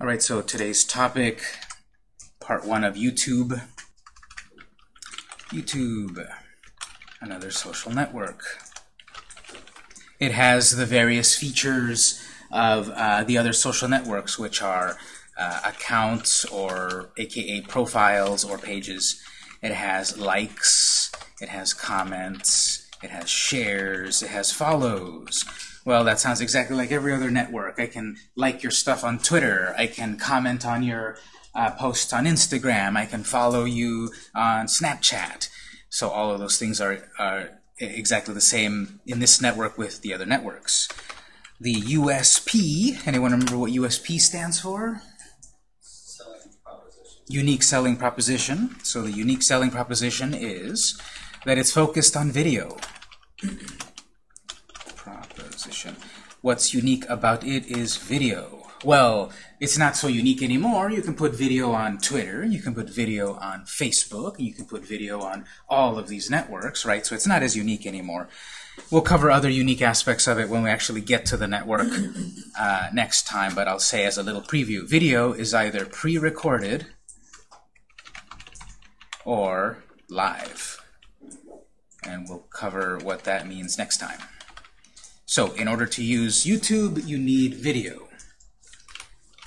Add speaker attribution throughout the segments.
Speaker 1: All right, so today's topic, part one of YouTube. YouTube, another social network. It has the various features of uh, the other social networks, which are uh, accounts or aka profiles or pages. It has likes, it has comments, it has shares, it has follows. Well, that sounds exactly like every other network. I can like your stuff on Twitter. I can comment on your uh, posts on Instagram. I can follow you on Snapchat. So all of those things are, are exactly the same in this network with the other networks. The USP, anyone remember what USP stands for? Unique selling proposition. So the unique selling proposition is that it's focused on video. What's unique about it is video. Well, it's not so unique anymore. You can put video on Twitter, you can put video on Facebook, you can put video on all of these networks, right? So it's not as unique anymore. We'll cover other unique aspects of it when we actually get to the network uh, next time, but I'll say as a little preview, video is either pre-recorded or live. And we'll cover what that means next time. So in order to use YouTube, you need video.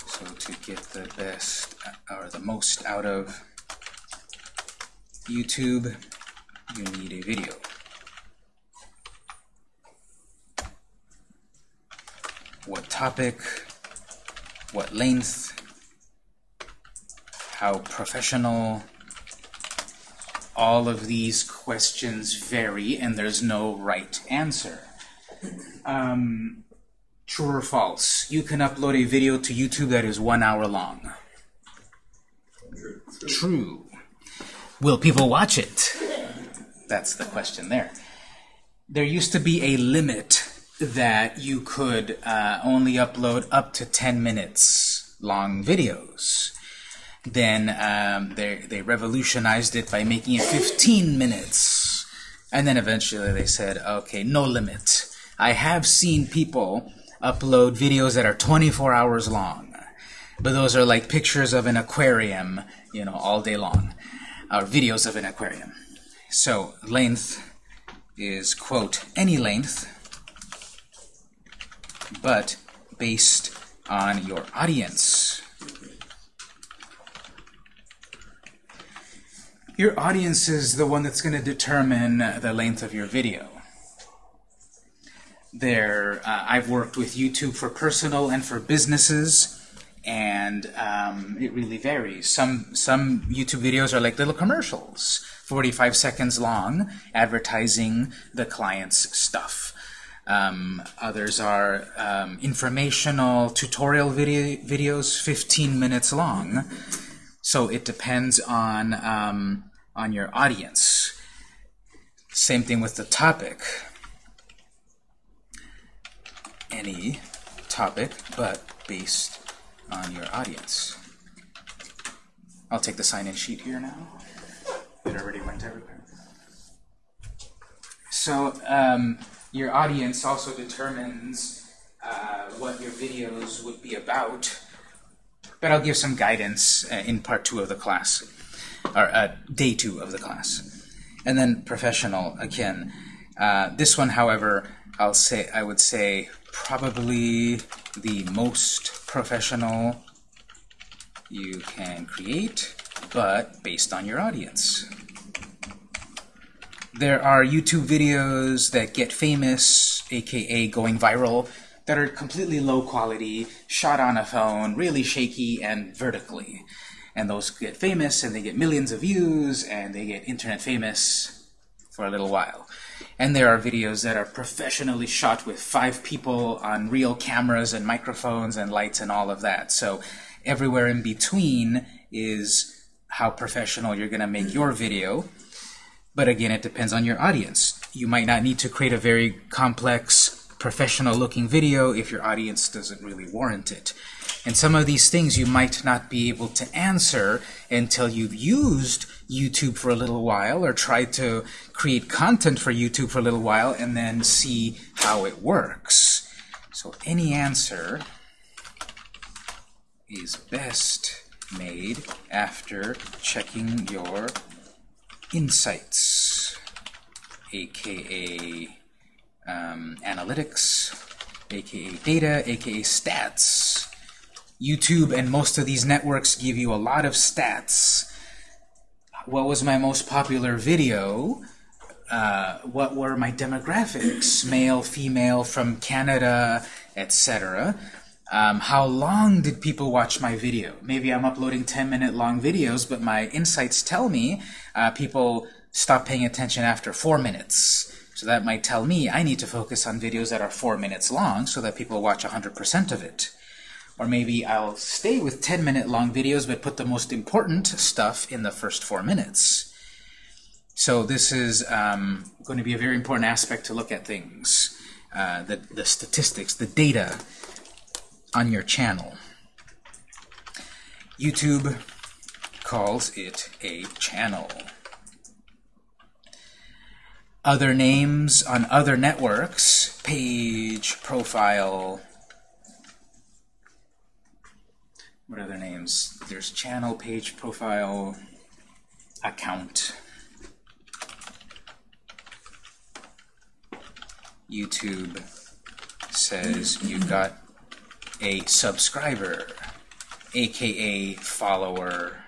Speaker 1: So to get the best or the most out of YouTube, you need a video. What topic, what length, how professional, all of these questions vary and there's no right answer. Um, true or false? You can upload a video to YouTube that is one hour long.
Speaker 2: True.
Speaker 1: Will people watch it? That's the question there. There used to be a limit that you could uh, only upload up to 10 minutes long videos. Then um, they, they revolutionized it by making it 15 minutes. And then eventually they said, okay, no limit. I have seen people upload videos that are 24 hours long. But those are like pictures of an aquarium, you know, all day long. Or videos of an aquarium. So length is, quote, any length, but based on your audience. Your audience is the one that's going to determine the length of your video. There, uh, I've worked with YouTube for personal and for businesses, and um, it really varies. Some some YouTube videos are like little commercials, 45 seconds long, advertising the client's stuff. Um, others are um, informational tutorial video videos, 15 minutes long. So it depends on um, on your audience. Same thing with the topic. Any topic, but based on your audience. I'll take the sign-in sheet here now. It already went everywhere. So um, your audience also determines uh, what your videos would be about but I'll give some guidance uh, in part two of the class, or uh, day two of the class. And then professional, again. Uh, this one, however, I'll say I would say probably the most professional you can create, but based on your audience. There are YouTube videos that get famous, aka going viral, that are completely low quality, shot on a phone, really shaky and vertically. And those get famous and they get millions of views and they get internet famous for a little while. And there are videos that are professionally shot with five people on real cameras and microphones and lights and all of that. So everywhere in between is how professional you're going to make your video. But again, it depends on your audience. You might not need to create a very complex professional looking video if your audience doesn't really warrant it. And some of these things you might not be able to answer until you've used YouTube for a little while or try to create content for YouTube for a little while and then see how it works. So any answer is best made after checking your insights, aka um, analytics, aka data, aka stats. YouTube and most of these networks give you a lot of stats. What was my most popular video? Uh, what were my demographics? Male, female, from Canada, etc. Um, how long did people watch my video? Maybe I'm uploading 10-minute long videos, but my insights tell me uh, people stop paying attention after 4 minutes. So that might tell me I need to focus on videos that are 4 minutes long so that people watch 100% of it. Or maybe I'll stay with 10-minute long videos but put the most important stuff in the first 4 minutes. So this is um, going to be a very important aspect to look at things. Uh, the, the statistics, the data on your channel. YouTube calls it a channel. Other names on other networks, page, profile, what other names? There's channel, page, profile, account. YouTube says you've got a subscriber, aka follower,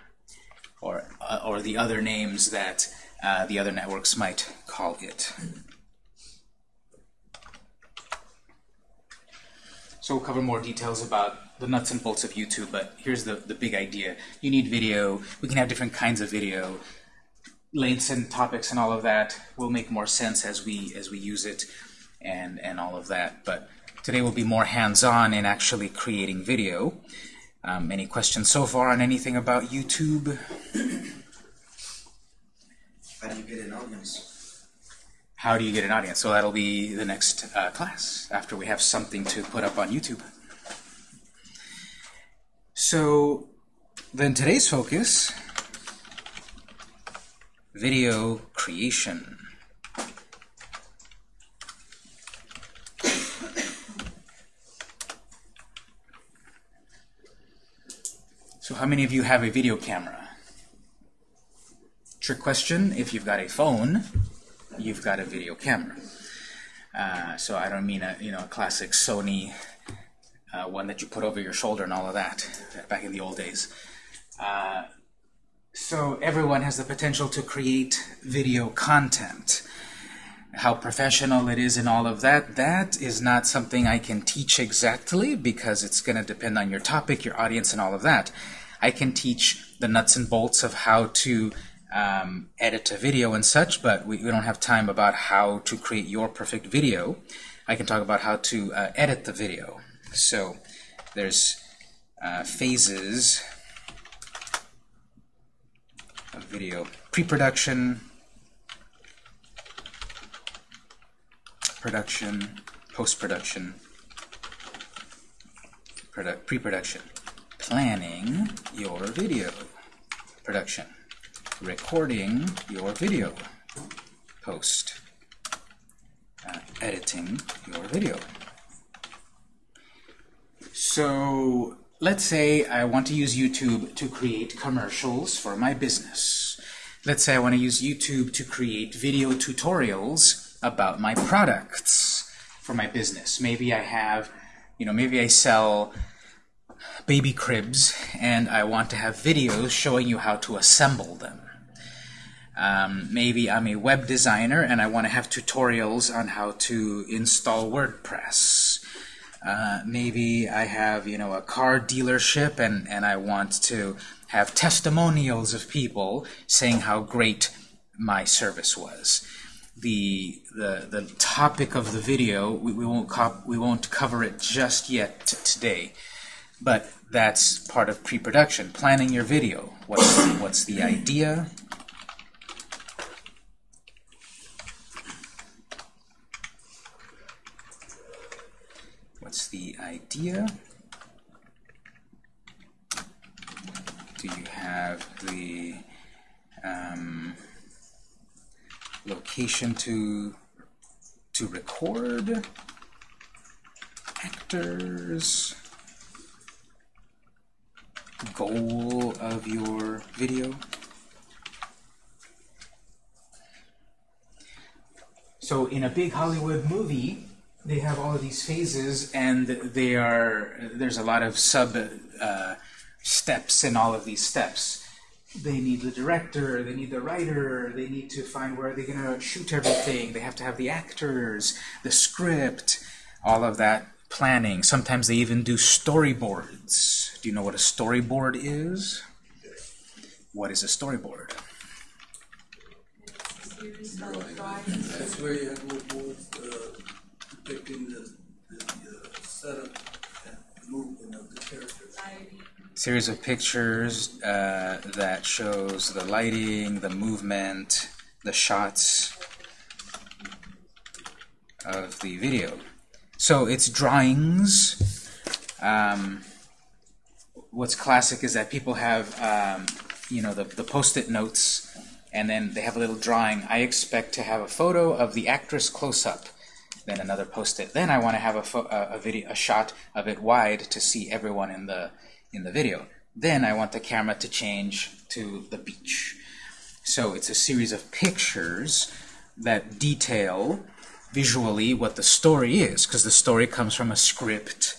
Speaker 1: or, uh, or the other names that uh, the other networks might call it. So we'll cover more details about the nuts and bolts of YouTube, but here's the, the big idea. You need video. We can have different kinds of video. Lengths and topics and all of that will make more sense as we as we use it and, and all of that. But today will be more hands-on in actually creating video. Um, any questions so far on anything about YouTube?
Speaker 3: How do you get an audience?
Speaker 1: How do you get an audience? So that'll be the next uh, class, after we have something to put up on YouTube. So then today's focus, video creation. So how many of you have a video camera? Trick question, if you've got a phone, you've got a video camera. Uh, so I don't mean a you know a classic Sony uh, one that you put over your shoulder and all of that back in the old days. Uh, so everyone has the potential to create video content. How professional it is and all of that, that is not something I can teach exactly because it's going to depend on your topic, your audience, and all of that. I can teach the nuts and bolts of how to um, edit a video and such, but we, we, don't have time about how to create your perfect video. I can talk about how to uh, edit the video. So there's uh, phases of video. Pre-production, production, post-production, pre-production, planning your video, production, recording your video, post, uh, editing your video. So let's say I want to use YouTube to create commercials for my business. Let's say I want to use YouTube to create video tutorials about my products for my business. Maybe I have, you know, maybe I sell baby cribs and I want to have videos showing you how to assemble them. Um, maybe I'm a web designer and I want to have tutorials on how to install WordPress. Uh, maybe I have, you know, a car dealership and, and I want to have testimonials of people saying how great my service was. The, the, the topic of the video, we, we, won't we won't cover it just yet today, but that's part of pre-production, planning your video. What's, what's the idea? What's the idea? Do you have the um, location to to record? Actors? goal of your video. So in a big Hollywood movie, they have all of these phases, and they are there's a lot of sub uh, steps in all of these steps. They need the director, they need the writer, they need to find where they're going to shoot everything. They have to have the actors, the script, all of that planning. Sometimes they even do storyboards. Do you know what a storyboard is? What is a storyboard?
Speaker 2: That's where you have little boards uh, depicting the, the uh, setup and movement of the characters.
Speaker 1: series of pictures uh, that shows the lighting, the movement, the shots of the video. So it's drawings. Um, what's classic is that people have, um, you know, the, the post-it notes, and then they have a little drawing. I expect to have a photo of the actress close-up, then another post-it. Then I want to have a, a, a video, a shot of it wide to see everyone in the in the video. Then I want the camera to change to the beach. So it's a series of pictures that detail visually what the story is, because the story comes from a script,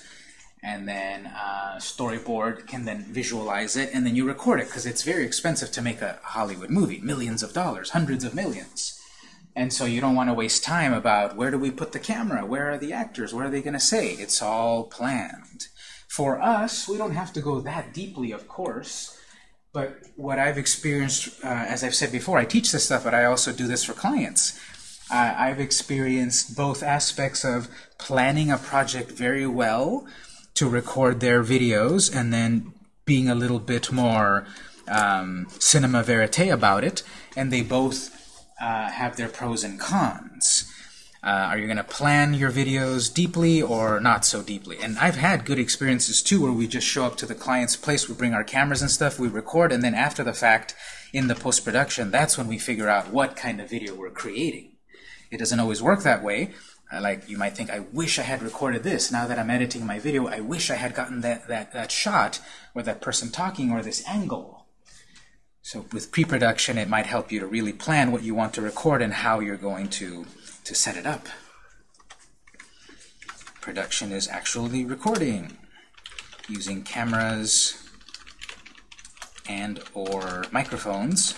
Speaker 1: and then uh, storyboard can then visualize it, and then you record it, because it's very expensive to make a Hollywood movie, millions of dollars, hundreds of millions. And so you don't want to waste time about where do we put the camera, where are the actors, what are they going to say? It's all planned. For us, we don't have to go that deeply, of course, but what I've experienced, uh, as I've said before, I teach this stuff, but I also do this for clients. Uh, I've experienced both aspects of planning a project very well to record their videos and then being a little bit more um, cinema verite about it, and they both uh, have their pros and cons. Uh, are you going to plan your videos deeply or not so deeply? And I've had good experiences too where we just show up to the client's place, we bring our cameras and stuff, we record, and then after the fact, in the post-production, that's when we figure out what kind of video we're creating. It doesn't always work that way. Uh, like you might think, I wish I had recorded this. Now that I'm editing my video, I wish I had gotten that, that, that shot or that person talking or this angle. So with pre-production, it might help you to really plan what you want to record and how you're going to, to set it up. Production is actually recording using cameras and or microphones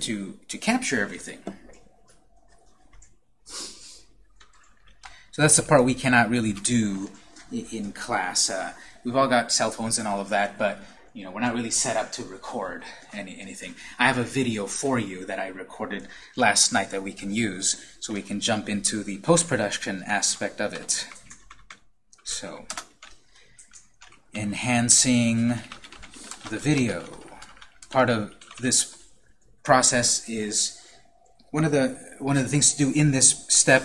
Speaker 1: to, to capture everything. So that's the part we cannot really do in class. Uh, we've all got cell phones and all of that, but you know we're not really set up to record any anything. I have a video for you that I recorded last night that we can use, so we can jump into the post-production aspect of it. So, enhancing the video. Part of this process is one of the one of the things to do in this step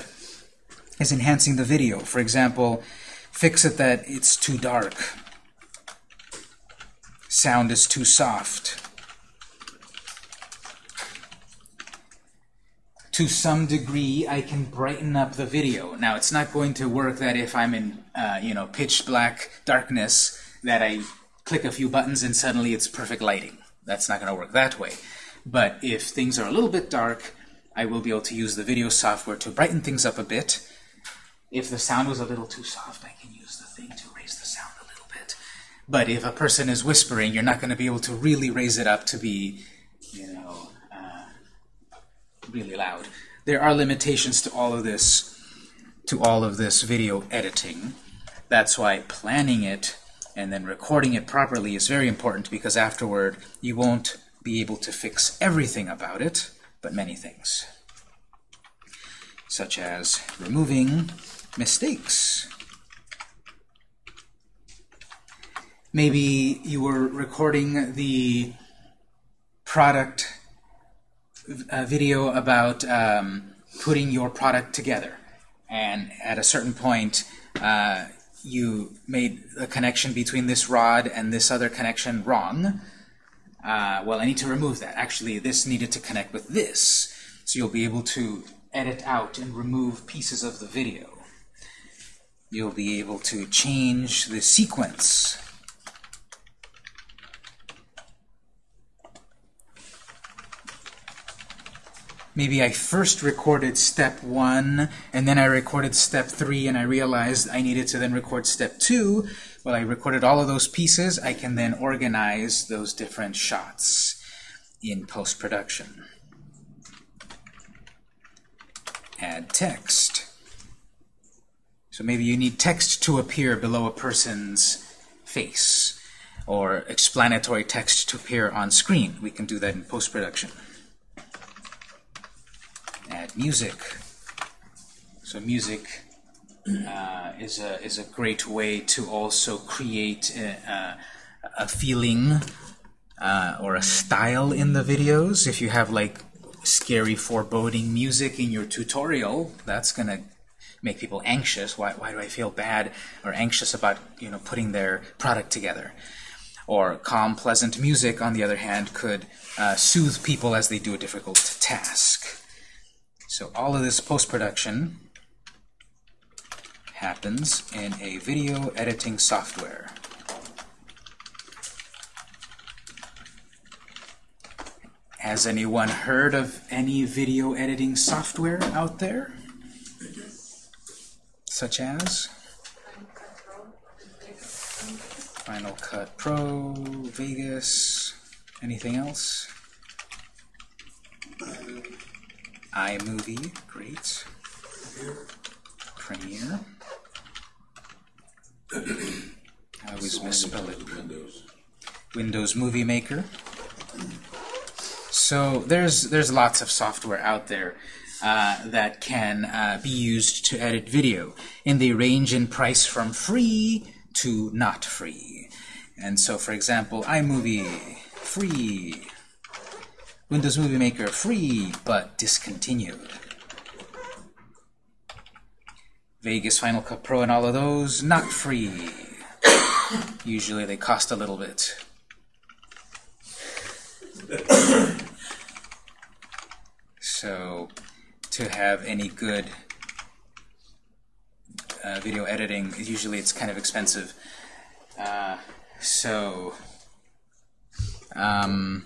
Speaker 1: is enhancing the video. For example, fix it that it's too dark. Sound is too soft. To some degree, I can brighten up the video. Now, it's not going to work that if I'm in, uh, you know, pitch black darkness, that I click a few buttons and suddenly it's perfect lighting. That's not going to work that way. But if things are a little bit dark, I will be able to use the video software to brighten things up a bit, if the sound was a little too soft, I But if a person is whispering, you're not going to be able to really raise it up to be, you know, uh, really loud. There are limitations to all of this, to all of this video editing. That's why planning it and then recording it properly is very important because afterward you won't be able to fix everything about it, but many things, such as removing mistakes. Maybe you were recording the product uh, video about um, putting your product together, and at a certain point, uh, you made a connection between this rod and this other connection wrong. Uh, well, I need to remove that. Actually, this needed to connect with this. So you'll be able to edit out and remove pieces of the video you'll be able to change the sequence maybe I first recorded step one, and then I recorded step three, and I realized I needed to then record step two. Well, I recorded all of those pieces. I can then organize those different shots in post-production. Add text. So maybe you need text to appear below a person's face, or explanatory text to appear on screen. We can do that in post-production. Add music. So music uh, is a is a great way to also create a, a feeling uh, or a style in the videos. If you have like scary, foreboding music in your tutorial, that's gonna make people anxious. Why, why do I feel bad or anxious about you know putting their product together? Or calm, pleasant music, on the other hand, could uh, soothe people as they do a difficult task. So all of this post-production happens in a video editing software. Has anyone heard of any video editing software out there? Such as? Final Cut Pro, Vegas, anything else? iMovie, great. Premiere. I always misspell it.
Speaker 2: Windows.
Speaker 1: Windows Movie Maker. So there's there's lots of software out there uh, that can uh, be used to edit video, and they range in price from free to not free. And so, for example, iMovie free, Windows Movie Maker free but discontinued. Vegas Final Cut Pro and all of those not free. Usually they cost a little bit. so to have any good uh, video editing, usually it's kind of expensive. Uh, so um,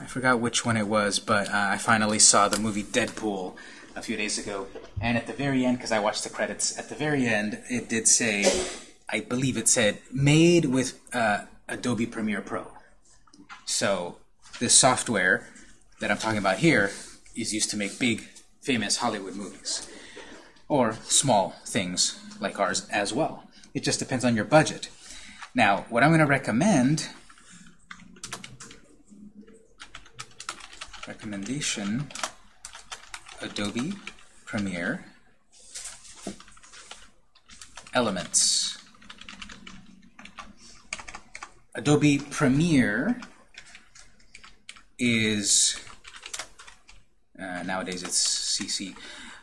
Speaker 1: I forgot which one it was, but uh, I finally saw the movie Deadpool a few days ago. And at the very end, because I watched the credits, at the very end it did say, I believe it said, made with uh, Adobe Premiere Pro. So this software that I'm talking about here is used to make big, famous Hollywood movies. Or small things like ours as well. It just depends on your budget. Now, what I'm going to recommend, recommendation, Adobe Premiere, Elements. Adobe Premiere is, uh, nowadays it's CC,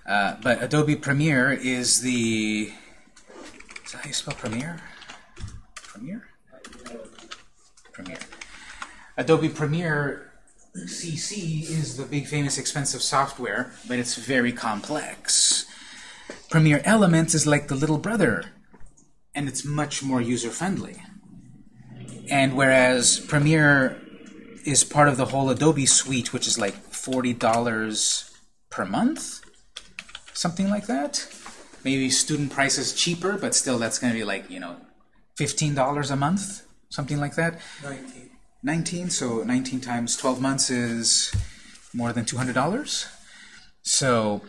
Speaker 1: uh, but Adobe Premiere is the, is that how you spell Premiere? Premiere? Premiere. Adobe Premiere CC is the big, famous, expensive software, but it's very complex. Premiere Elements is like the little brother, and it's much more user-friendly. And whereas Premiere is part of the whole Adobe suite, which is like $40 per month, something like that. Maybe student price is cheaper, but still that's going to be like, you know, $15 a month, something like that.
Speaker 2: Nineteen.
Speaker 1: 19, so 19 times 12 months is more than $200. So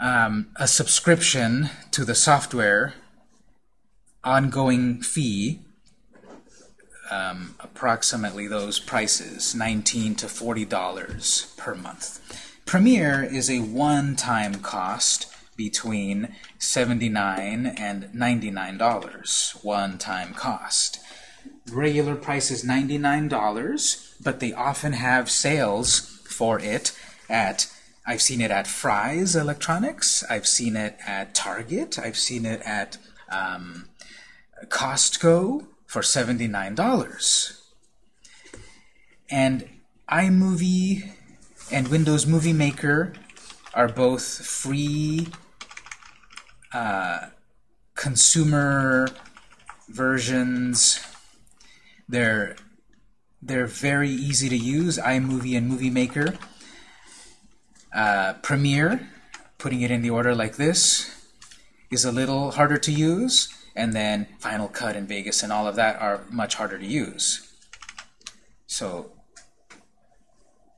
Speaker 1: um, a subscription to the software, ongoing fee, um, approximately those prices, 19 to $40 per month. Premiere is a one-time cost between 79 and $99, one-time cost. Regular price is $99, but they often have sales for it at, I've seen it at Fry's Electronics, I've seen it at Target, I've seen it at um, Costco for $79. And iMovie and Windows Movie Maker are both free uh, consumer versions. They're they're very easy to use, iMovie and Movie Maker. Uh, Premiere, putting it in the order like this, is a little harder to use, and then Final Cut and Vegas and all of that are much harder to use. So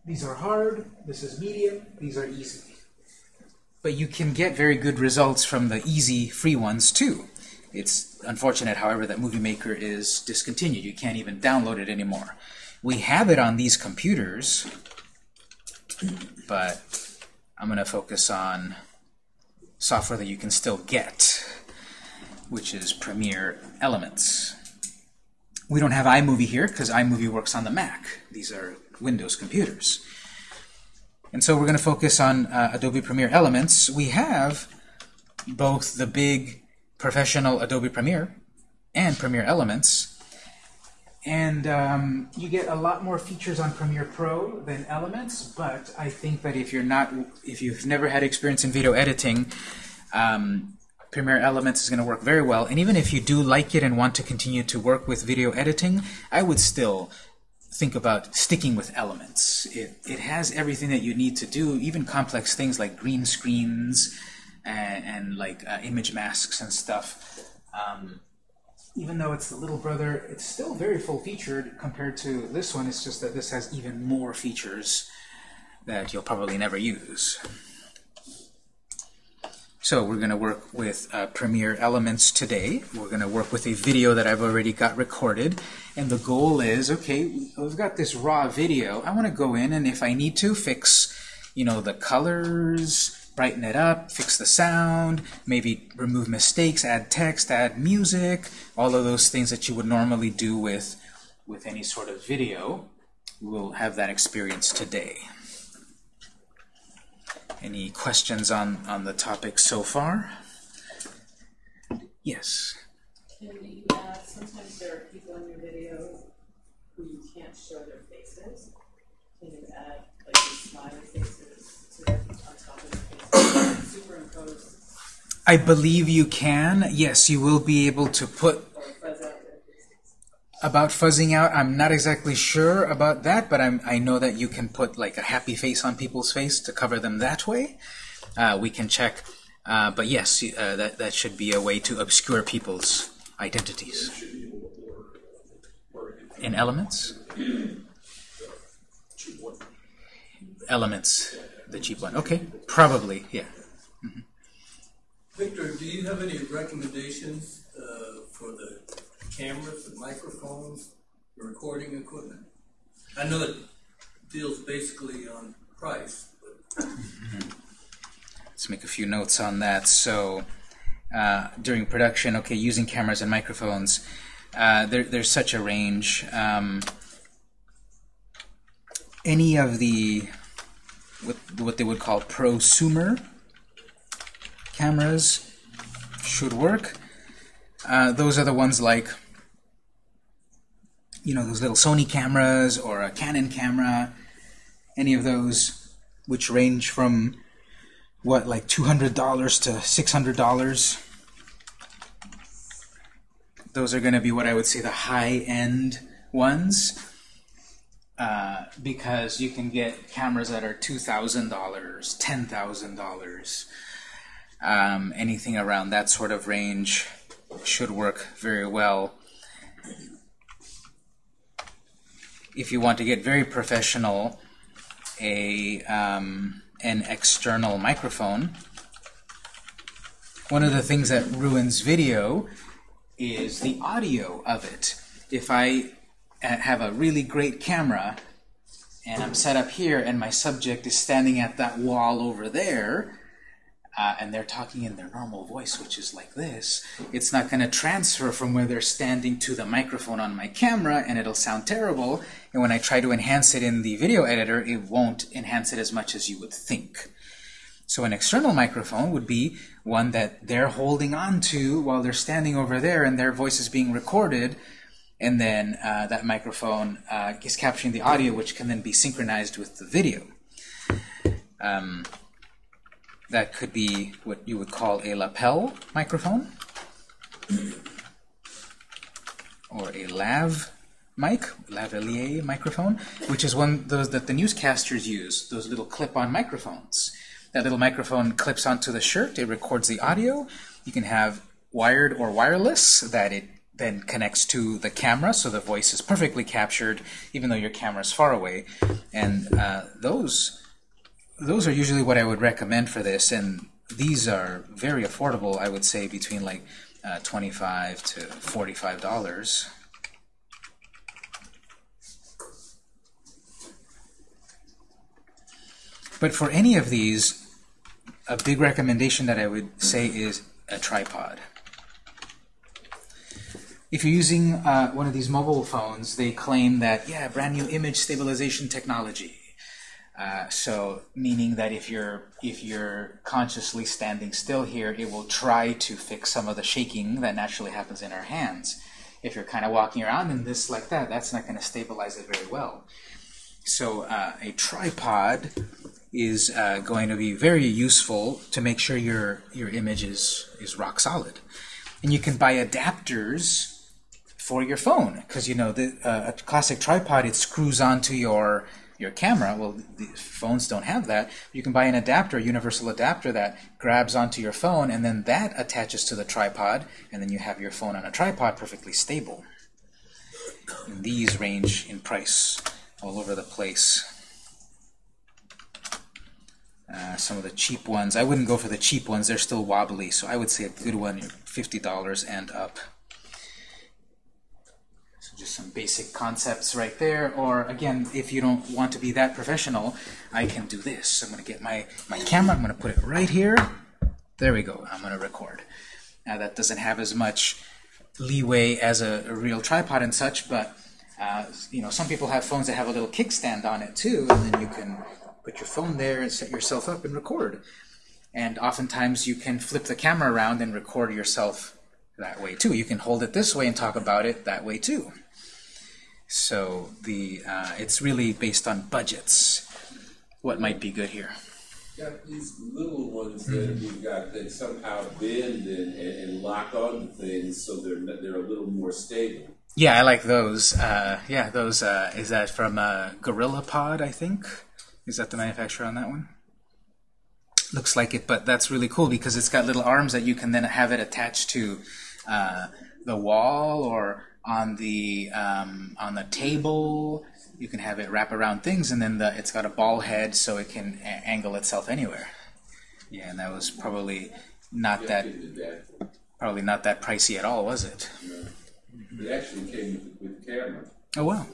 Speaker 1: these are hard, this is medium, these are easy. But you can get very good results from the easy, free ones too. It's unfortunate, however, that Movie Maker is discontinued. You can't even download it anymore. We have it on these computers, but I'm going to focus on software that you can still get, which is Premiere Elements. We don't have iMovie here because iMovie works on the Mac. These are Windows computers. And so we're going to focus on uh, Adobe Premiere Elements. We have both the big professional Adobe Premiere and Premiere Elements. And um, you get a lot more features on Premiere Pro than Elements, but I think that if you're not, if you've never had experience in video editing, um, Premiere Elements is going to work very well. And even if you do like it and want to continue to work with video editing, I would still think about sticking with Elements. It, it has everything that you need to do, even complex things like green screens and, and like uh, image masks and stuff. Um, even though it's the little brother, it's still very full-featured compared to this one. It's just that this has even more features that you'll probably never use. So we're going to work with uh, Premiere Elements today. We're going to work with a video that I've already got recorded. And the goal is, okay, we've got this raw video. I want to go in and if I need to, fix you know, the colors, brighten it up, fix the sound, maybe remove mistakes, add text, add music, all of those things that you would normally do with, with any sort of video. We'll have that experience today. Any questions on, on the topic so far? Yes.
Speaker 4: You uh, add, sometimes there are people in your video who you can't show their faces. Can you add like these smiley faces
Speaker 1: I believe you can. Yes, you will be able to put about fuzzing out. I'm not exactly sure about that, but I'm, I know that you can put like a happy face on people's face to cover them that way. Uh, we can check. Uh, but yes, uh, that, that should be a way to obscure people's identities. In Elements? Elements, the cheap one. Okay, probably, yeah.
Speaker 2: Victor, do you have any recommendations, uh, for the cameras, the microphones, the recording equipment? I know it deals basically on price, but
Speaker 1: Let's make a few notes on that. So, uh, during production, okay, using cameras and microphones, uh, there, there's such a range. Um, any of the what, what they would call prosumer cameras should work. Uh, those are the ones like, you know, those little Sony cameras or a Canon camera, any of those which range from, what, like $200 to $600. Those are going to be what I would say the high-end ones. Uh, because you can get cameras that are $2,000, $10,000. Um, anything around that sort of range should work very well. If you want to get very professional, a um, an external microphone. One of the things that ruins video is the audio of it. If I uh, have a really great camera and I'm set up here and my subject is standing at that wall over there, uh, and they're talking in their normal voice, which is like this, it's not going to transfer from where they're standing to the microphone on my camera, and it'll sound terrible. And when I try to enhance it in the video editor, it won't enhance it as much as you would think. So an external microphone would be one that they're holding on to while they're standing over there, and their voice is being recorded, and then uh, that microphone uh, is capturing the audio, which can then be synchronized with the video. Um, that could be what you would call a lapel microphone or a lav mic, lavalier microphone, which is one those that the newscasters use, those little clip-on microphones. That little microphone clips onto the shirt, it records the audio. You can have wired or wireless that it then connects to the camera, so the voice is perfectly captured, even though your camera is far away. And uh, those those are usually what I would recommend for this, and these are very affordable. I would say between like uh, 25 to 45 dollars. But for any of these, a big recommendation that I would say is a tripod. If you're using uh, one of these mobile phones, they claim that, yeah, brand new image stabilization technology. Uh, so, meaning that if you're if you're consciously standing still here, it will try to fix some of the shaking that naturally happens in our hands. If you're kind of walking around in this like that, that's not going to stabilize it very well. So, uh, a tripod is uh, going to be very useful to make sure your your image is is rock solid. And you can buy adapters for your phone because you know the uh, a classic tripod it screws onto your your camera. Well, the phones don't have that. You can buy an adapter, a universal adapter that grabs onto your phone, and then that attaches to the tripod, and then you have your phone on a tripod perfectly stable. And these range in price all over the place. Uh, some of the cheap ones, I wouldn't go for the cheap ones. They're still wobbly, so I would say a good one, $50 and up just some basic concepts right there. Or again, if you don't want to be that professional, I can do this. I'm going to get my, my camera, I'm going to put it right here. There we go. I'm going to record. Now that doesn't have as much leeway as a, a real tripod and such, but uh, you know, some people have phones that have a little kickstand on it too, and then you can put your phone there and set yourself up and record. And oftentimes you can flip the camera around and record yourself that way too. You can hold it this way and talk about it that way too. So the uh, it's really based on budgets. What might be good here?
Speaker 5: Got these little ones that we've got that somehow bend and, and lock onto things so they're they're a little more stable.
Speaker 1: Yeah, I like those. Uh, yeah, those. Uh, is that from uh, Gorilla Pod? I think. Is that the manufacturer on that one? Looks like it, but that's really cool because it's got little arms that you can then have it attached to uh, the wall or on the um, on the table. You can have it wrap around things, and then the, it's got a ball head, so it can angle itself anywhere. Yeah, and that was probably not that probably not that pricey at all, was it?
Speaker 5: It actually came with, the camera.
Speaker 1: Oh wow.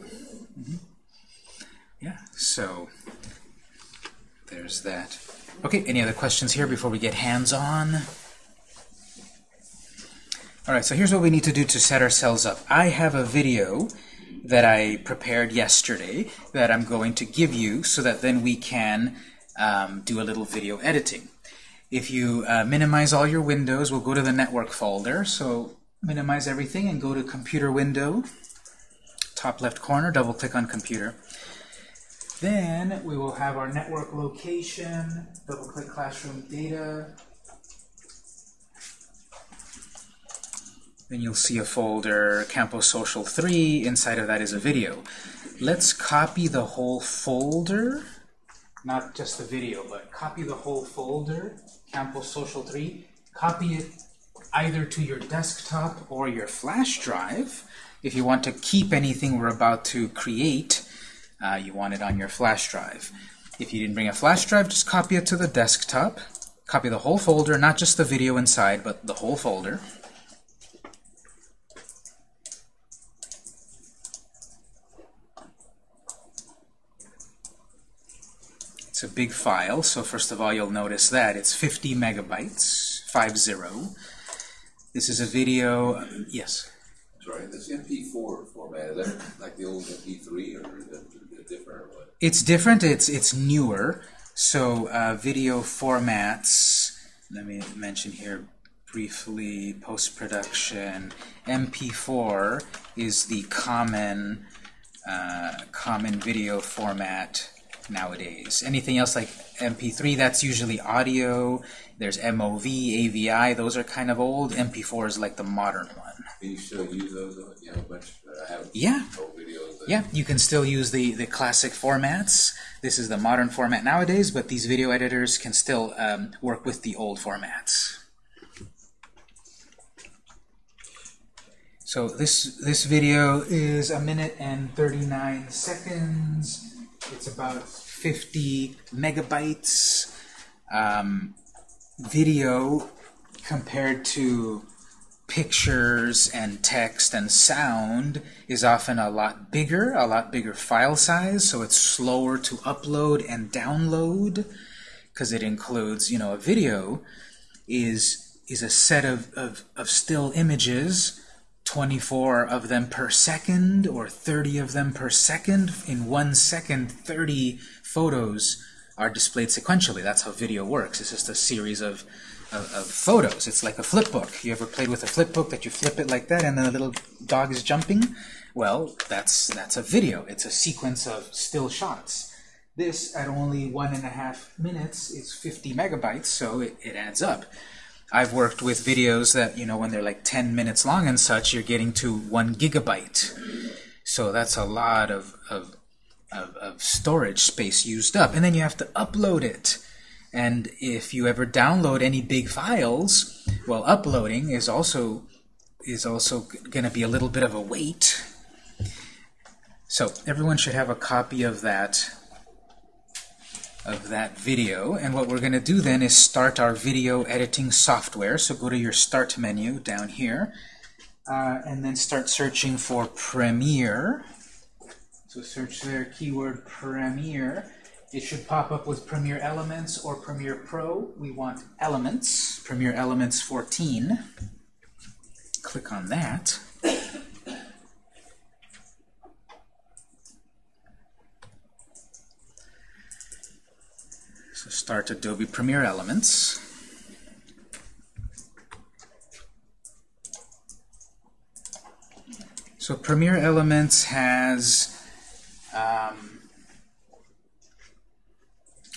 Speaker 1: Mm -hmm. Yeah. So there's that. Okay. Any other questions here before we get hands on? Alright, so here's what we need to do to set ourselves up. I have a video that I prepared yesterday that I'm going to give you so that then we can um, do a little video editing. If you uh, minimize all your windows, we'll go to the network folder. So minimize everything and go to computer window, top left corner, double click on computer. Then we will have our network location, double click classroom data, Then you'll see a folder, Campus Social 3. Inside of that is a video. Let's copy the whole folder, not just the video, but copy the whole folder, Campus Social 3. Copy it either to your desktop or your flash drive. If you want to keep anything we're about to create, uh, you want it on your flash drive. If you didn't bring a flash drive, just copy it to the desktop. Copy the whole folder, not just the video inside, but the whole folder. It's a big file, so first of all you'll notice that it's 50 megabytes, 50. This is a video, yes?
Speaker 5: Sorry, this MP4 format, is that like the old MP3 or is it different or what?
Speaker 1: It's different, it's, it's newer. So uh, video formats, let me mention here briefly, post-production, MP4 is the common, uh, common video format nowadays. Anything else like MP3, that's usually audio. There's MOV, AVI, those are kind of old. MP4 is like the modern one.
Speaker 5: Can you still use those? You have a bunch, I have
Speaker 1: yeah.
Speaker 5: videos.
Speaker 1: Yeah, you can still use the, the classic formats. This is the modern format nowadays, but these video editors can still um, work with the old formats. So this this video is a minute and 39 seconds. It's about 50 megabytes. Um, video compared to pictures and text and sound is often a lot bigger, a lot bigger file size, so it's slower to upload and download because it includes, you know, a video is is a set of, of, of still images 24 of them per second or 30 of them per second. In one second, 30 photos are displayed sequentially. That's how video works. It's just a series of, of, of photos. It's like a flip book. You ever played with a flip book that you flip it like that and then the little dog is jumping? Well, that's, that's a video. It's a sequence of still shots. This, at only one and a half minutes, is 50 megabytes, so it, it adds up. I've worked with videos that, you know, when they're like 10 minutes long and such, you're getting to one gigabyte. So that's a lot of, of, of, of storage space used up. And then you have to upload it. And if you ever download any big files, well, uploading is also is also going to be a little bit of a wait. So everyone should have a copy of that of that video. And what we're going to do then is start our video editing software. So go to your Start menu down here, uh, and then start searching for Premiere. So search there, keyword Premiere. It should pop up with Premiere Elements or Premiere Pro. We want Elements, Premiere Elements 14. Click on that. So start Adobe Premiere Elements. So Premiere Elements has um,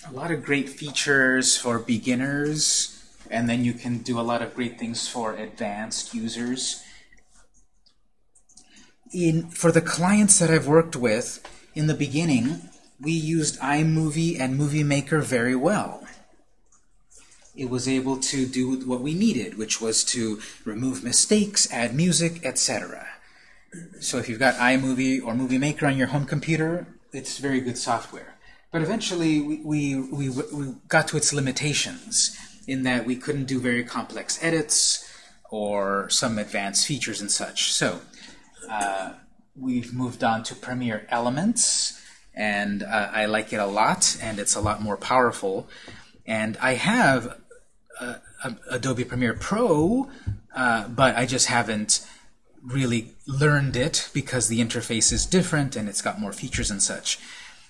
Speaker 1: a lot of great features for beginners, and then you can do a lot of great things for advanced users. In, for the clients that I've worked with, in the beginning, we used iMovie and Movie Maker very well. It was able to do what we needed, which was to remove mistakes, add music, etc. So if you've got iMovie or Movie Maker on your home computer, it's very good software. But eventually we, we, we, we got to its limitations in that we couldn't do very complex edits or some advanced features and such. So uh, we've moved on to Premiere Elements, and uh, I like it a lot, and it's a lot more powerful. And I have uh, Adobe Premiere Pro, uh, but I just haven't really learned it because the interface is different and it's got more features and such.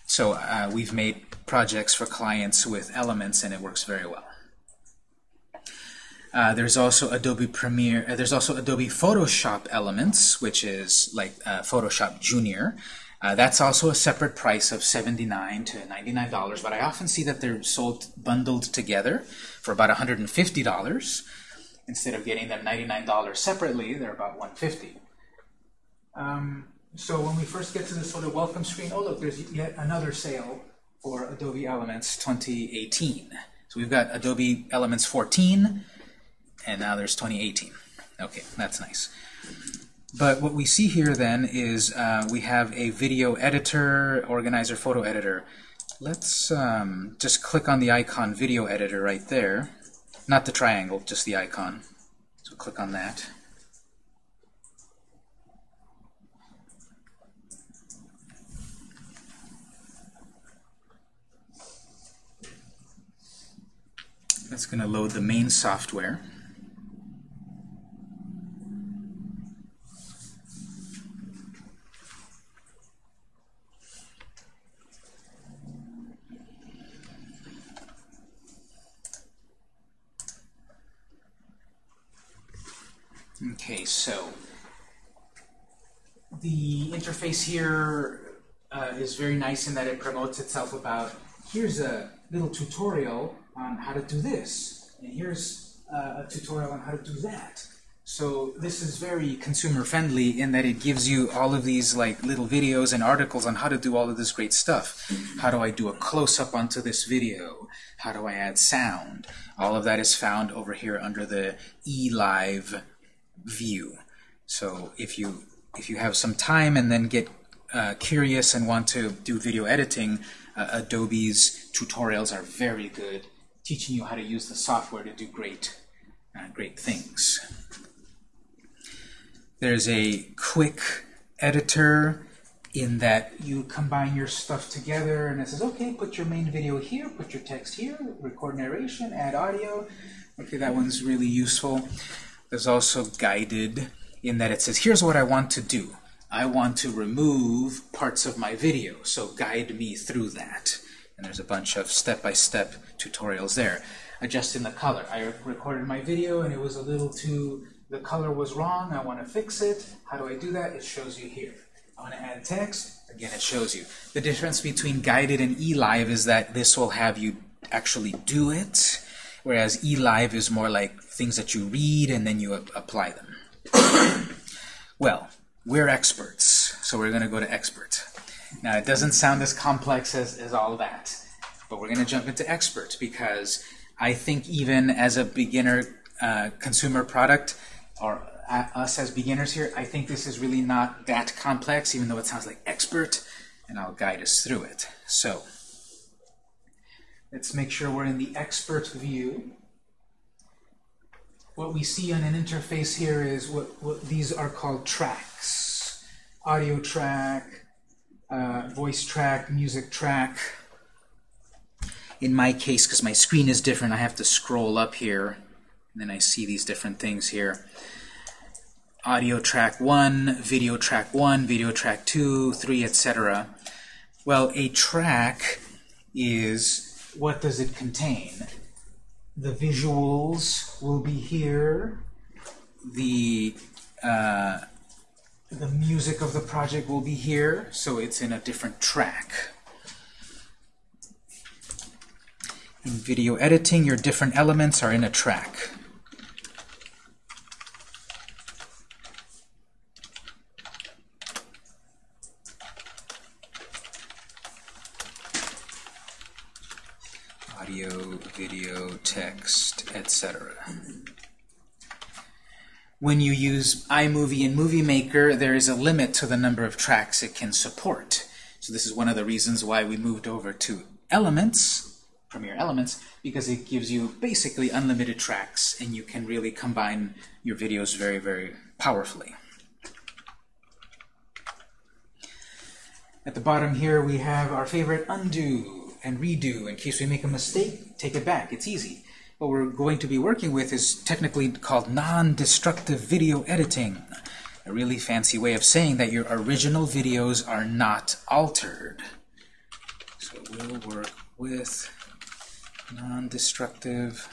Speaker 1: So uh, we've made projects for clients with Elements, and it works very well. Uh, there's also Adobe Premiere. Uh, there's also Adobe Photoshop Elements, which is like uh, Photoshop Junior. Uh, that's also a separate price of 79 to $99, but I often see that they're sold bundled together for about $150. Instead of getting them $99 separately, they're about 150. Um, so when we first get to the sort of welcome screen, oh look, there's yet another sale for Adobe Elements 2018. So we've got Adobe Elements 14, and now there's 2018. Okay, that's nice. But what we see here then is uh, we have a video editor, organizer, photo editor. Let's um, just click on the icon video editor right there. Not the triangle, just the icon. So click on that. That's going to load the main software. Okay, so the interface here uh, is very nice in that it promotes itself about here's a little tutorial on how to do this, and here's uh, a tutorial on how to do that. So this is very consumer friendly in that it gives you all of these like little videos and articles on how to do all of this great stuff. How do I do a close-up onto this video? How do I add sound? All of that is found over here under the eLive view. So if you if you have some time and then get uh, curious and want to do video editing, uh, Adobe's tutorials are very good, teaching you how to use the software to do great uh, great things. There's a quick editor in that you combine your stuff together and it says, okay, put your main video here, put your text here, record narration, add audio. Okay, that one's really useful. There's also guided in that it says, here's what I want to do. I want to remove parts of my video, so guide me through that. And there's a bunch of step-by-step -step tutorials there. Adjusting the color. I recorded my video and it was a little too the color was wrong, I want to fix it. How do I do that? It shows you here. I want to add text, again it shows you. The difference between guided and eLive is that this will have you actually do it, whereas eLive is more like things that you read and then you apply them. well, we're experts, so we're going to go to expert. Now it doesn't sound as complex as, as all that, but we're going to jump into expert because I think even as a beginner uh, consumer product, or uh, us as beginners here, I think this is really not that complex, even though it sounds like expert, and I'll guide us through it. So, let's make sure we're in the expert view. What we see on an interface here is what, what these are called tracks. Audio track, uh, voice track, music track. In my case, because my screen is different, I have to scroll up here and then I see these different things here. Audio track 1, video track 1, video track 2, 3, etc. Well, a track is, what does it contain? The visuals will be here. The, uh, the music of the project will be here, so it's in a different track. In video editing, your different elements are in a track. Video, text, etc. When you use iMovie and Movie Maker, there is a limit to the number of tracks it can support. So this is one of the reasons why we moved over to Elements, Premiere Elements, because it gives you basically unlimited tracks, and you can really combine your videos very, very powerfully. At the bottom here, we have our favorite undo and redo. In case we make a mistake, take it back. It's easy. What we're going to be working with is technically called non-destructive video editing. A really fancy way of saying that your original videos are not altered. So we'll work with non-destructive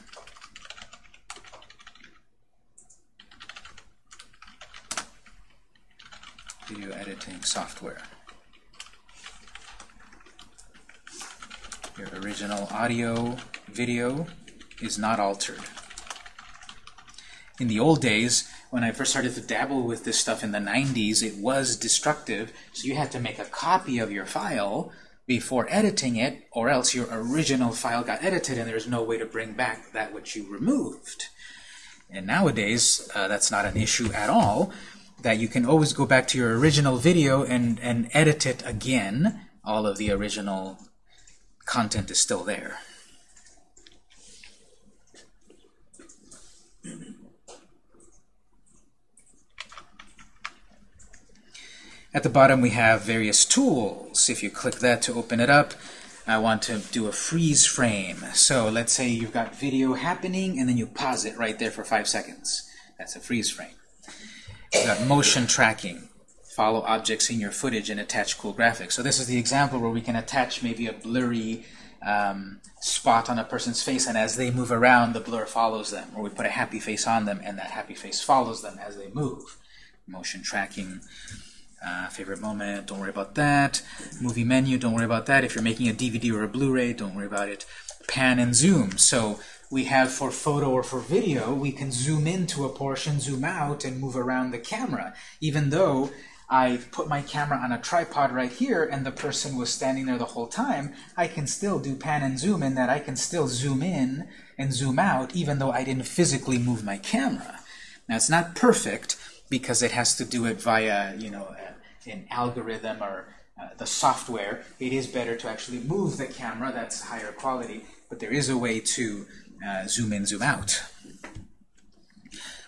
Speaker 1: video editing software. Your original audio, video is not altered. In the old days, when I first started to dabble with this stuff in the 90s, it was destructive, so you had to make a copy of your file before editing it, or else your original file got edited and there's no way to bring back that which you removed. And nowadays, uh, that's not an issue at all, that you can always go back to your original video and, and edit it again, all of the original content is still there. At the bottom we have various tools. If you click that to open it up, I want to do a freeze frame. So let's say you've got video happening and then you pause it right there for five seconds. That's a freeze frame. You've got motion tracking. Follow objects in your footage and attach cool graphics. So this is the example where we can attach maybe a blurry um, spot on a person's face, and as they move around, the blur follows them. Or we put a happy face on them, and that happy face follows them as they move. Motion tracking. Uh, favorite moment, don't worry about that. Movie menu, don't worry about that. If you're making a DVD or a Blu-ray, don't worry about it. Pan and zoom. So we have for photo or for video, we can zoom into a portion, zoom out, and move around the camera. Even though I put my camera on a tripod right here and the person was standing there the whole time, I can still do pan and zoom in that I can still zoom in and zoom out even though I didn't physically move my camera. Now it's not perfect because it has to do it via, you know, an algorithm or uh, the software. It is better to actually move the camera, that's higher quality, but there is a way to uh, zoom in, zoom out.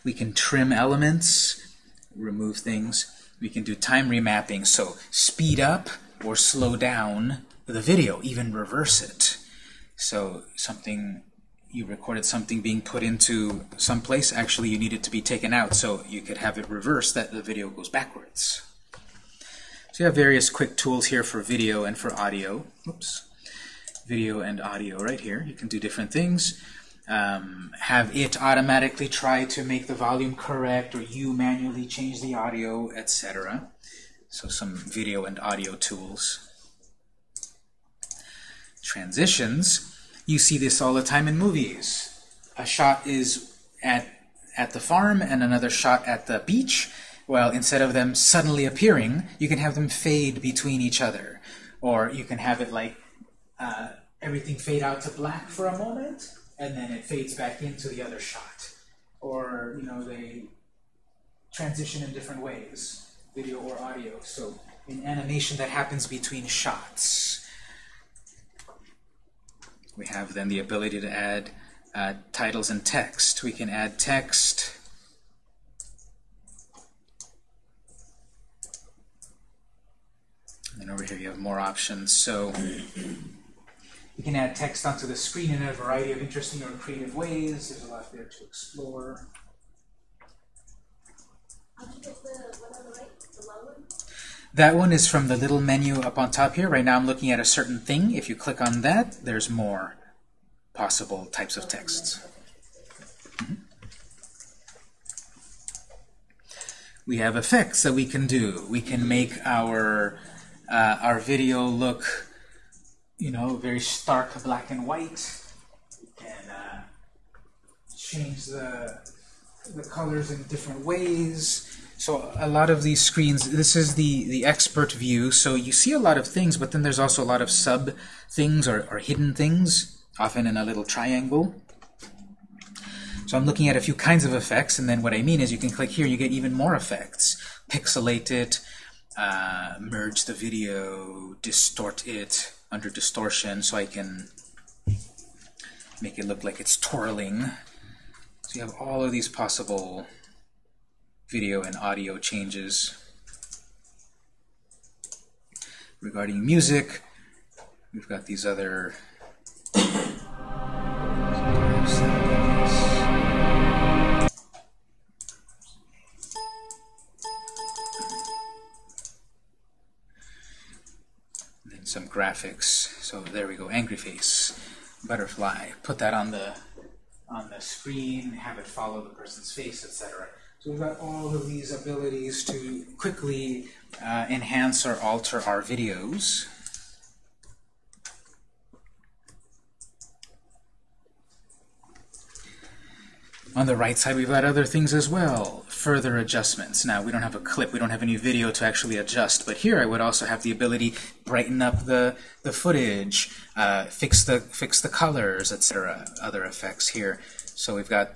Speaker 1: We can trim elements, remove things. We can do time remapping, so speed up or slow down the video, even reverse it. So something you recorded something being put into some place, actually you need it to be taken out, so you could have it reversed that the video goes backwards. So you have various quick tools here for video and for audio. Oops. Video and audio right here. You can do different things um, have it automatically try to make the volume correct, or you manually change the audio, etc. So some video and audio tools. Transitions. You see this all the time in movies. A shot is at, at the farm and another shot at the beach. Well, instead of them suddenly appearing, you can have them fade between each other. Or you can have it like uh, everything fade out to black for a moment, and then it fades back into the other shot. Or, you know, they transition in different ways, video or audio. So in animation that happens between shots. We have then the ability to add uh, titles and text. We can add text. And then over here you have more options. So you can add text onto the screen in a variety of interesting or creative ways. There's a lot there to explore. That one is from the little menu up on top here. Right now I'm looking at a certain thing. If you click on that, there's more possible types of texts. Mm -hmm. We have effects that we can do. We can make our, uh, our video look you know, very stark black and white, and uh, change the, the colors in different ways. So a lot of these screens, this is the, the expert view, so you see a lot of things, but then there's also a lot of sub things or, or hidden things, often in a little triangle. So I'm looking at a few kinds of effects, and then what I mean is you can click here, you get even more effects. Pixelate it, uh, merge the video, distort it, under distortion so I can make it look like it's twirling. So you have all of these possible video and audio changes. Regarding music, we've got these other some graphics. So there we go, angry face, butterfly. Put that on the on the screen, have it follow the person's face, etc. So we've got all of these abilities to quickly uh, enhance or alter our videos. On the right side, we've got other things as well. Further adjustments. Now, we don't have a clip, we don't have any video to actually adjust, but here I would also have the ability brighten up the, the footage, uh, fix the fix the colors, etc. Other effects here. So we've got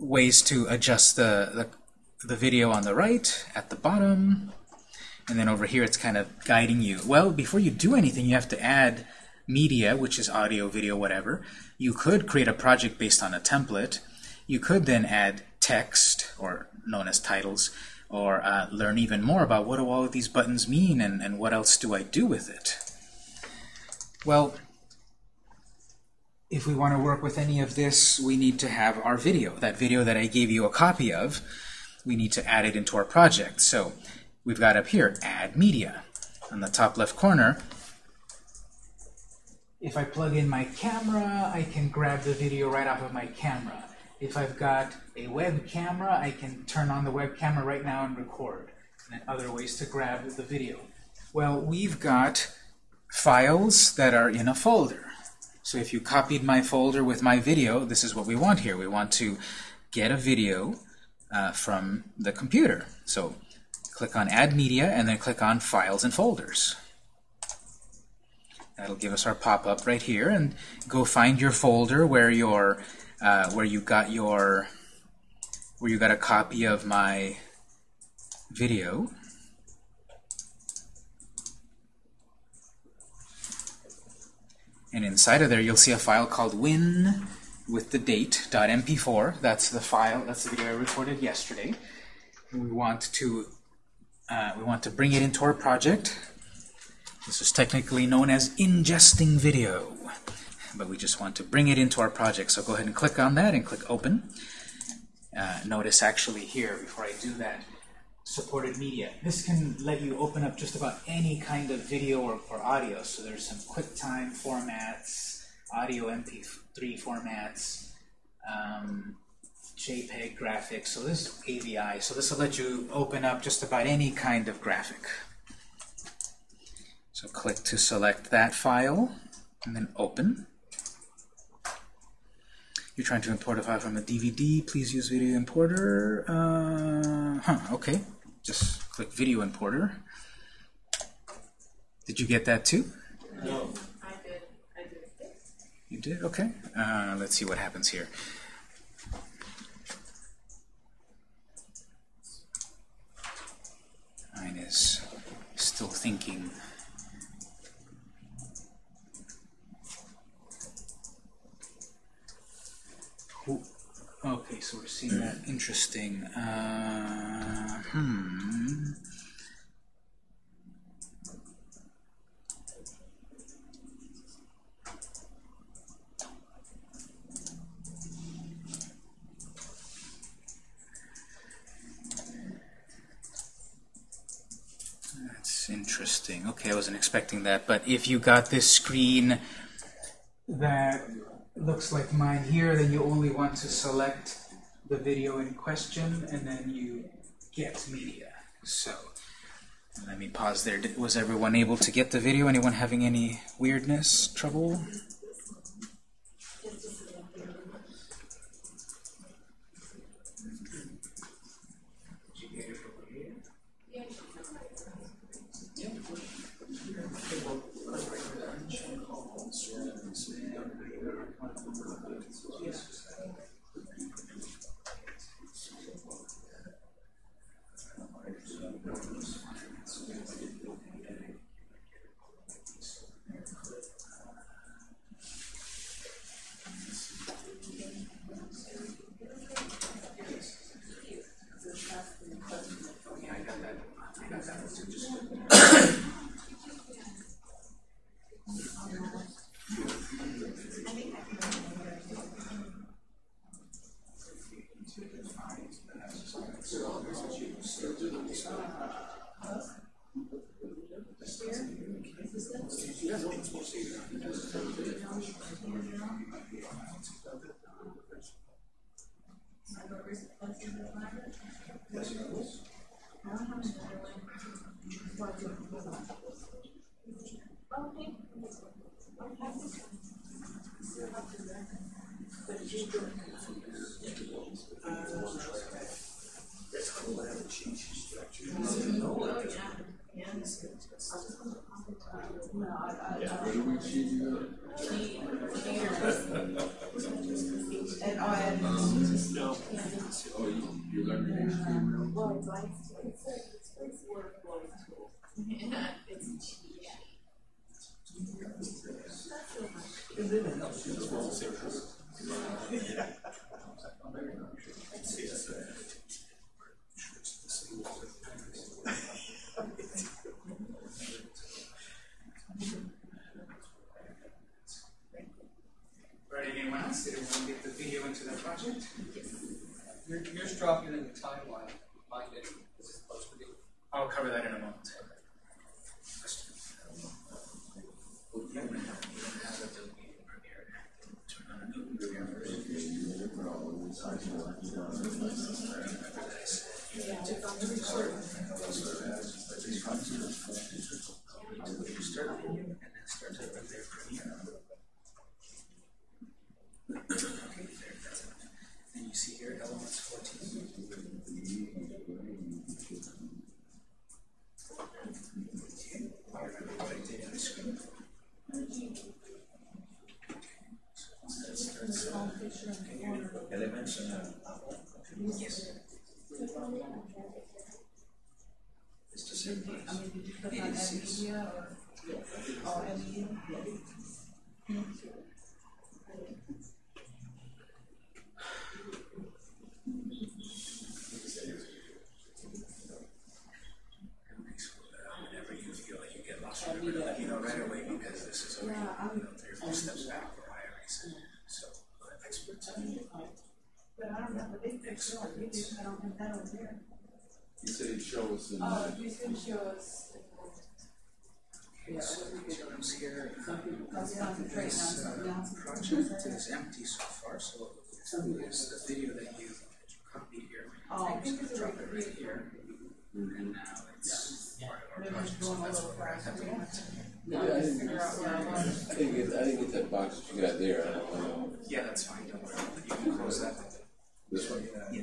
Speaker 1: ways to adjust the, the, the video on the right, at the bottom, and then over here it's kind of guiding you. Well, before you do anything, you have to add media, which is audio, video, whatever. You could create a project based on a template, you could then add text, or known as titles, or uh, learn even more about what do all of these buttons mean and, and what else do I do with it. Well, if we want to work with any of this, we need to have our video. That video that I gave you a copy of, we need to add it into our project. So we've got up here, Add Media. On the top left corner, if I plug in my camera, I can grab the video right off of my camera. If I've got a web camera, I can turn on the web camera right now and record. And other ways to grab the video. Well, we've got files that are in a folder. So if you copied my folder with my video, this is what we want here. We want to get a video uh, from the computer. So click on Add Media, and then click on Files and Folders. That'll give us our pop-up right here, and go find your folder where your uh, where you got your where you got a copy of my video. And inside of there, you'll see a file called win with the date .mp4. That's the file. That's the video I recorded yesterday. We want to uh, we want to bring it into our project. This is technically known as ingesting video, but we just want to bring it into our project. So go ahead and click on that and click Open. Uh, notice actually here, before I do that, supported media. This can let you open up just about any kind of video or, or audio. So there's some QuickTime formats, audio MP3 formats, um, JPEG graphics. So this is AVI. So this will let you open up just about any kind of graphic. So click to select that file, and then open. You're trying to import a file from a DVD, please use video importer. Uh, huh, okay. Just click video importer. Did you get that too?
Speaker 2: No.
Speaker 4: I did, I did.
Speaker 1: You did? Okay. Uh, let's see what happens here. Mine is still thinking. Okay, so we're seeing that. Interesting. Uh, hmm. That's interesting. Okay, I wasn't expecting that. But if you got this screen that looks like mine here, then you only want to select the video in question, and then you get media. So let me pause there. Was everyone able to get the video? Anyone having any weirdness, trouble?
Speaker 4: What
Speaker 1: do is the video that you copied here.
Speaker 4: Oh, I think it's
Speaker 1: drop it here. And now it's part of our project, so that's where I
Speaker 4: fast.
Speaker 1: to
Speaker 4: out I.
Speaker 5: I didn't get, I didn't get that box that you got there, I don't know.
Speaker 1: Yeah, that's fine, don't worry, you can close that.
Speaker 5: This one?
Speaker 1: Yeah.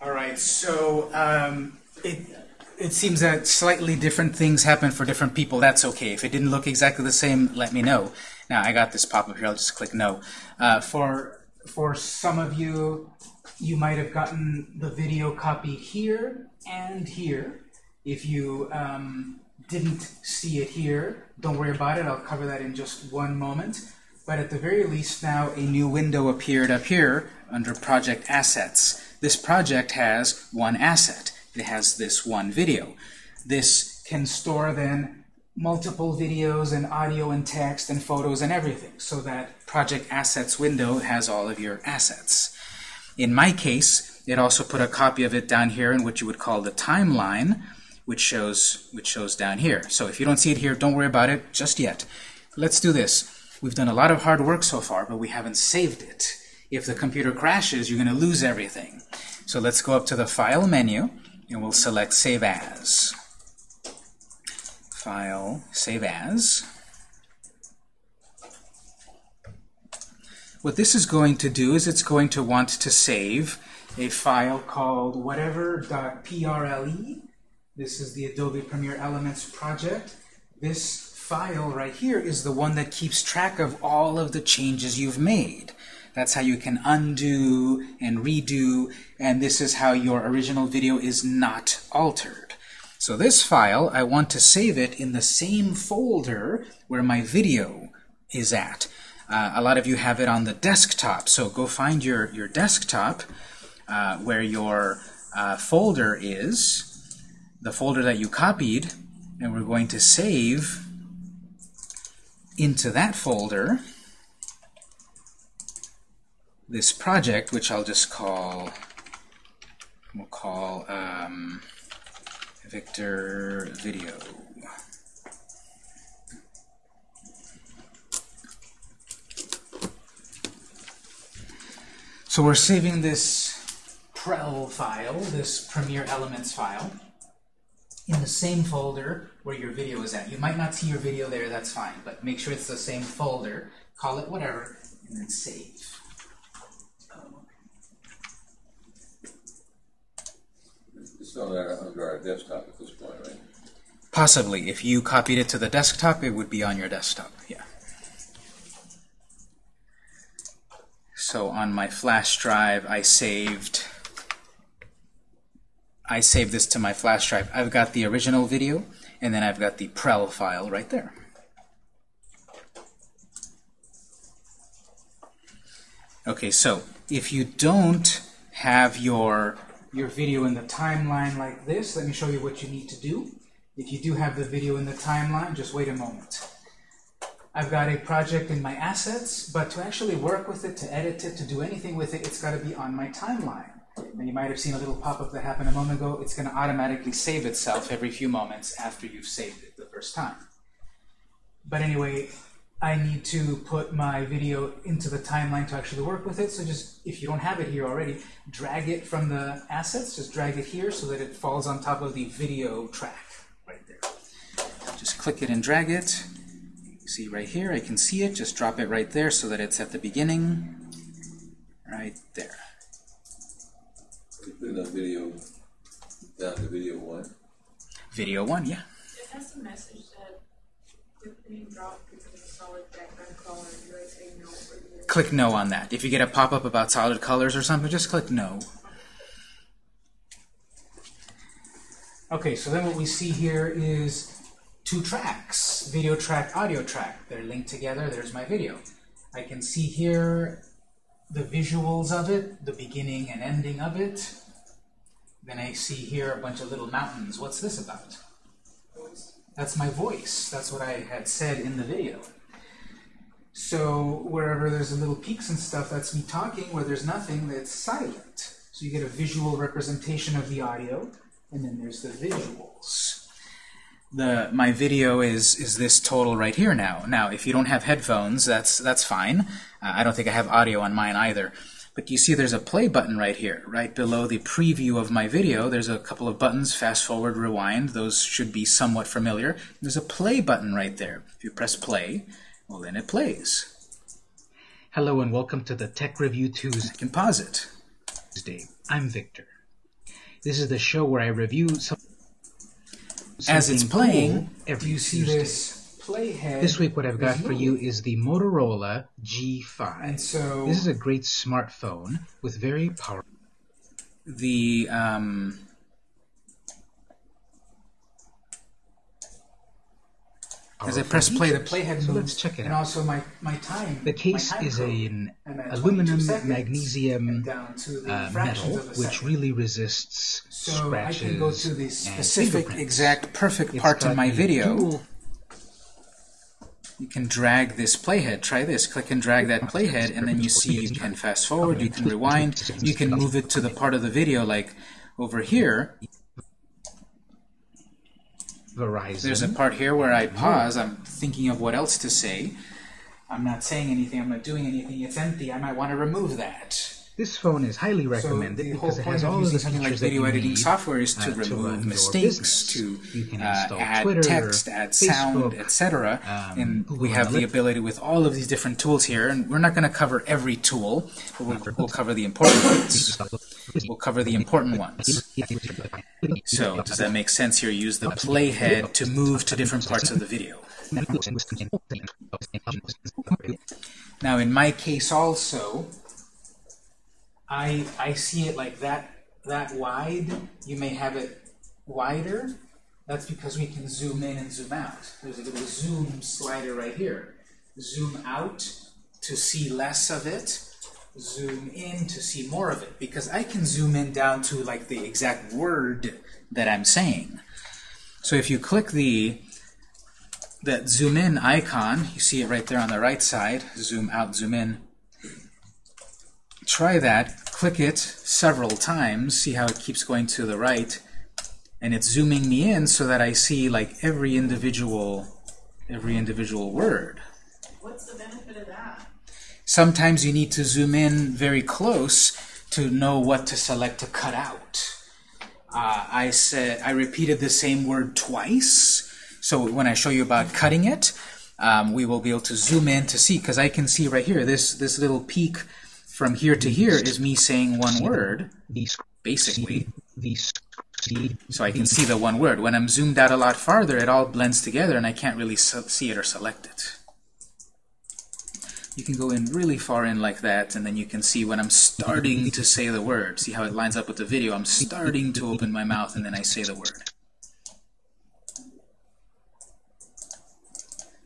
Speaker 1: All right, so um, it it seems that slightly different things happen for different people. That's okay. If it didn't look exactly the same, let me know. Now I got this pop up here. I'll just click no. Uh, for for some of you, you might have gotten the video copied here and here. If you um, didn't see it here, don't worry about it. I'll cover that in just one moment. But at the very least now a new window appeared up here under Project Assets. This project has one asset. It has this one video. This can store then multiple videos and audio and text and photos and everything so that Project Assets window has all of your assets. In my case, it also put a copy of it down here in what you would call the timeline, which shows which shows down here. So if you don't see it here, don't worry about it just yet. Let's do this. We've done a lot of hard work so far, but we haven't saved it. If the computer crashes, you're going to lose everything. So let's go up to the File menu, and we'll select Save As. File, Save As. What this is going to do is it's going to want to save a file called whatever.prel. This is the Adobe Premiere Elements project. This file right here is the one that keeps track of all of the changes you've made. That's how you can undo and redo, and this is how your original video is not altered. So this file, I want to save it in the same folder where my video is at. Uh, a lot of you have it on the desktop, so go find your, your desktop uh, where your uh, folder is, the folder that you copied, and we're going to save into that folder this project, which I'll just call, we'll call um, Victor Video. So we're saving this prel file, this Premiere Elements file, in the same folder where your video is at. You might not see your video there, that's fine, but make sure it's the same folder, call it whatever, and then save.
Speaker 5: It's not under our desktop at this point, right?
Speaker 1: Possibly. If you copied it to the desktop, it would be on your desktop. Yeah. So on my flash drive, I saved I saved this to my flash drive. I've got the original video, and then I've got the prel file right there. Okay, so if you don't have your your video in the timeline like this, let me show you what you need to do. If you do have the video in the timeline, just wait a moment. I've got a project in my assets, but to actually work with it, to edit it, to do anything with it, it's got to be on my timeline. And you might have seen a little pop-up that happened a moment ago. It's going to automatically save itself every few moments after you've saved it the first time. But anyway, I need to put my video into the timeline to actually work with it. So just, if you don't have it here already, drag it from the assets, just drag it here so that it falls on top of the video track right there. Just click it and drag it. See right here, I can see it. Just drop it right there so that it's at the beginning. Right there.
Speaker 5: We put in a video, down to video one.
Speaker 1: Video one, yeah.
Speaker 4: It has a message that the name dropped
Speaker 1: click no on that. If you get a pop-up about solid colors or something, just click no. Okay, so then what we see here is two tracks, video track, audio track. They're linked together. There's my video. I can see here the visuals of it, the beginning and ending of it. Then I see here a bunch of little mountains. What's this about? That's my voice. That's what I had said in the video. So wherever there's a little peaks and stuff, that's me talking. Where there's nothing, that's silent. So you get a visual representation of the audio, and then there's the visuals. The my video is is this total right here now. Now, if you don't have headphones, that's that's fine. Uh, I don't think I have audio on mine either. But you see there's a play button right here, right below the preview of my video. There's a couple of buttons, fast forward, rewind. Those should be somewhat familiar. There's a play button right there. If you press play, well then it plays. Hello and welcome to the Tech Review Tuesday. Composite. can pause it. Tuesday. I'm Victor. This is the show where I review some As it's playing,
Speaker 6: every
Speaker 1: you see
Speaker 6: Tuesday.
Speaker 1: this playhead.
Speaker 6: This week, what I've got for you is the Motorola G5.
Speaker 1: And so
Speaker 6: This is a great smartphone with very powerful.
Speaker 1: the um, as I press play, the playhead
Speaker 6: So
Speaker 1: moves,
Speaker 6: let's check it
Speaker 1: and
Speaker 6: out.
Speaker 1: also my my time.
Speaker 6: The case
Speaker 1: time
Speaker 6: is an aluminum magnesium
Speaker 1: down to the
Speaker 6: uh, metal, which really resists
Speaker 1: So
Speaker 6: scratches
Speaker 1: I can go to the specific, exact, perfect
Speaker 6: It's
Speaker 1: part of my video. You can drag this playhead. Try this. Click and drag that playhead, and then you see you can fast forward, you can rewind, you can move it to the part of the video like over here.
Speaker 6: Verizon.
Speaker 1: There's a part here where I pause. I'm thinking of what else to say. I'm not saying anything. I'm not doing anything. It's empty. I might want to remove that.
Speaker 6: This phone is highly recommended
Speaker 1: whole
Speaker 6: because it has all of the
Speaker 1: like
Speaker 6: features that
Speaker 1: video editing software is to
Speaker 6: uh, to
Speaker 1: remove
Speaker 6: your
Speaker 1: mistakes, to uh, add
Speaker 6: Twitter,
Speaker 1: text, add sound, etc.
Speaker 6: um,
Speaker 1: and
Speaker 6: Google
Speaker 1: we have the ability with all of these different tools here. And we're not going to cover every tool, but we'll, we'll cover the important ones. We'll cover the important ones. So does that make sense here? Use the playhead to move to different parts of the video. Now, in my case also, I I see it like that that wide. You may have it wider. That's because we can zoom in and zoom out. There's a little zoom slider right here. Zoom out to see less of it. Zoom in to see more of it. Because I can zoom in down to like the exact word that I'm saying. So if you click the that zoom in icon, you see it right there on the right side, zoom out, zoom in. Try that, click it several times, see how it keeps going to the right, and it's zooming me in so that I see like every individual every individual word.
Speaker 4: What's the benefit of that?
Speaker 1: Sometimes you need to zoom in very close to know what to select to cut out. Uh, I said I repeated the same word twice, so when I show you about cutting it, um, we will be able to zoom in to see because I can see right here this this little peak from here to here is me saying one word basically. So I can see the one word. When I'm zoomed out a lot farther, it all blends together and I can't really see it or select it. You can go in really far in like that, and then you can see when I'm starting to say the word. See how it lines up with the video? I'm starting to open my mouth, and then I say the word.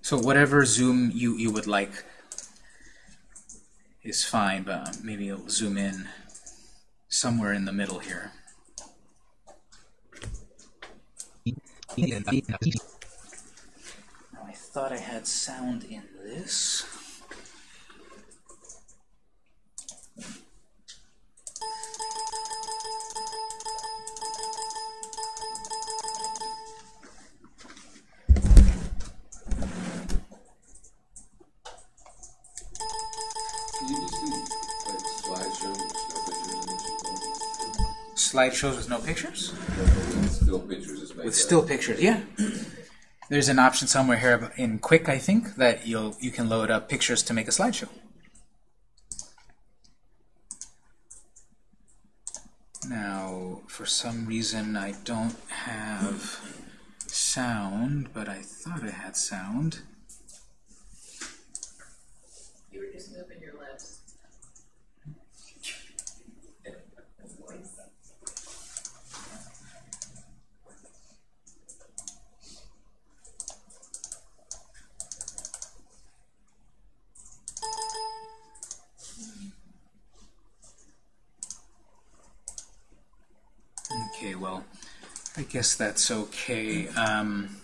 Speaker 1: So whatever zoom you, you would like is fine, but maybe it'll zoom in somewhere in the middle here. Now I thought I had sound in this. Slideshows with no pictures?
Speaker 5: still pictures? Just make
Speaker 1: With
Speaker 5: that-
Speaker 1: still pictures, yeah. There's an option somewhere here in Quick, I think, that you'll you can load up pictures to make a slideshow. Now, for some reason, I don't have sound, but I thought I had sound.
Speaker 4: You were just moving your lips.
Speaker 1: Okay, well, I guess that's okay. Um,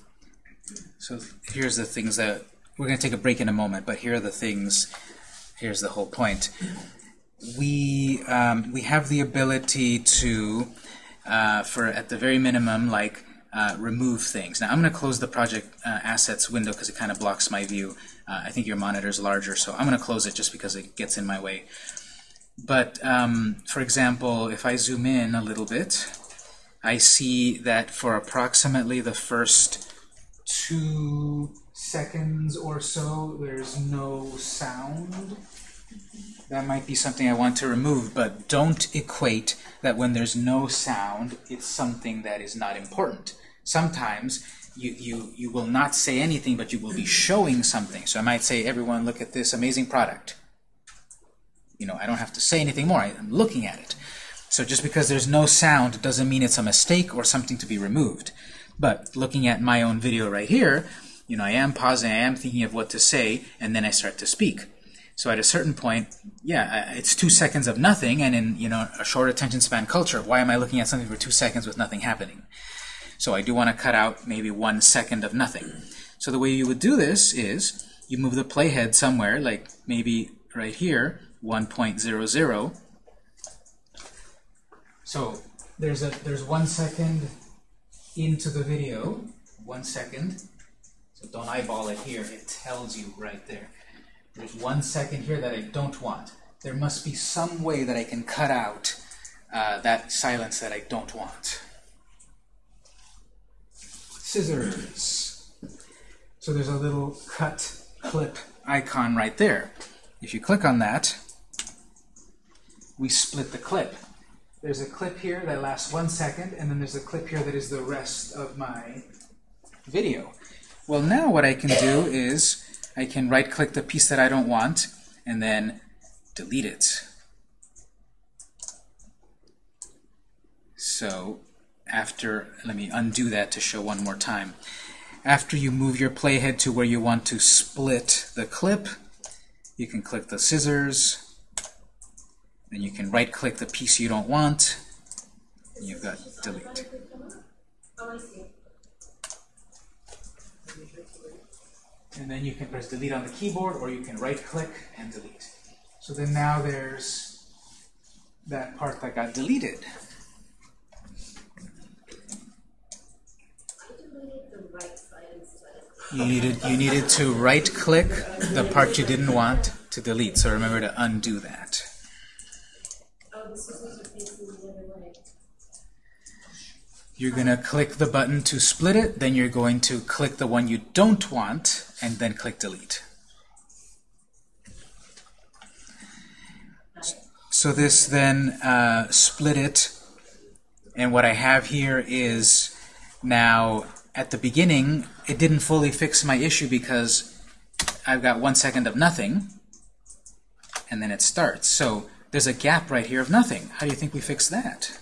Speaker 1: so here's the things that we're going to take a break in a moment, but here are the things. Here's the whole point. We um, we have the ability to, uh, for at the very minimum, like uh, remove things. Now I'm going to close the project uh, assets window because it kind of blocks my view. Uh, I think your monitor is larger, so I'm going to close it just because it gets in my way. But um, for example, if I zoom in a little bit, I see that for approximately the first two seconds or so, there's no sound. That might be something I want to remove, but don't equate that when there's no sound, it's something that is not important. Sometimes you, you, you will not say anything, but you will be showing something. So I might say, everyone, look at this amazing product. You know, I don't have to say anything more. I'm looking at it. So just because there's no sound doesn't mean it's a mistake or something to be removed. But looking at my own video right here, you know, I am pausing, I am thinking of what to say, and then I start to speak. So at a certain point, yeah, it's two seconds of nothing, and in you know a short attention span culture, why am I looking at something for two seconds with nothing happening? So I do want to cut out maybe one second of nothing. So the way you would do this is you move the playhead somewhere, like maybe right here, 1.00. So there's a there's one second into the video, one second. So don't eyeball it here. It tells you right there. There's one second here that I don't want. There must be some way that I can cut out uh, that silence that I don't want. Scissors. So there's a little cut clip icon right there. If you click on that, we split the clip. There's a clip here that lasts one second, and then there's a clip here that is the rest of my video. Well, now what I can do is I can right-click the piece that I don't want, and then delete it. So after, let me undo that to show one more time. After you move your playhead to where you want to split the clip, you can click the scissors, then you can right-click the piece you don't want, and you've got delete. And then you can press delete on the keyboard, or you can right-click and delete. So then now there's that part that got deleted. You needed you needed to right-click the part you didn't want to delete. So remember to undo that. You're going to click the button to split it, then you're going to click the one you don't want, and then click delete. So this then uh, split it, and what I have here is now at the beginning it didn't fully fix my issue because I've got one second of nothing, and then it starts. So there's a gap right here of nothing. How do you think we fix that?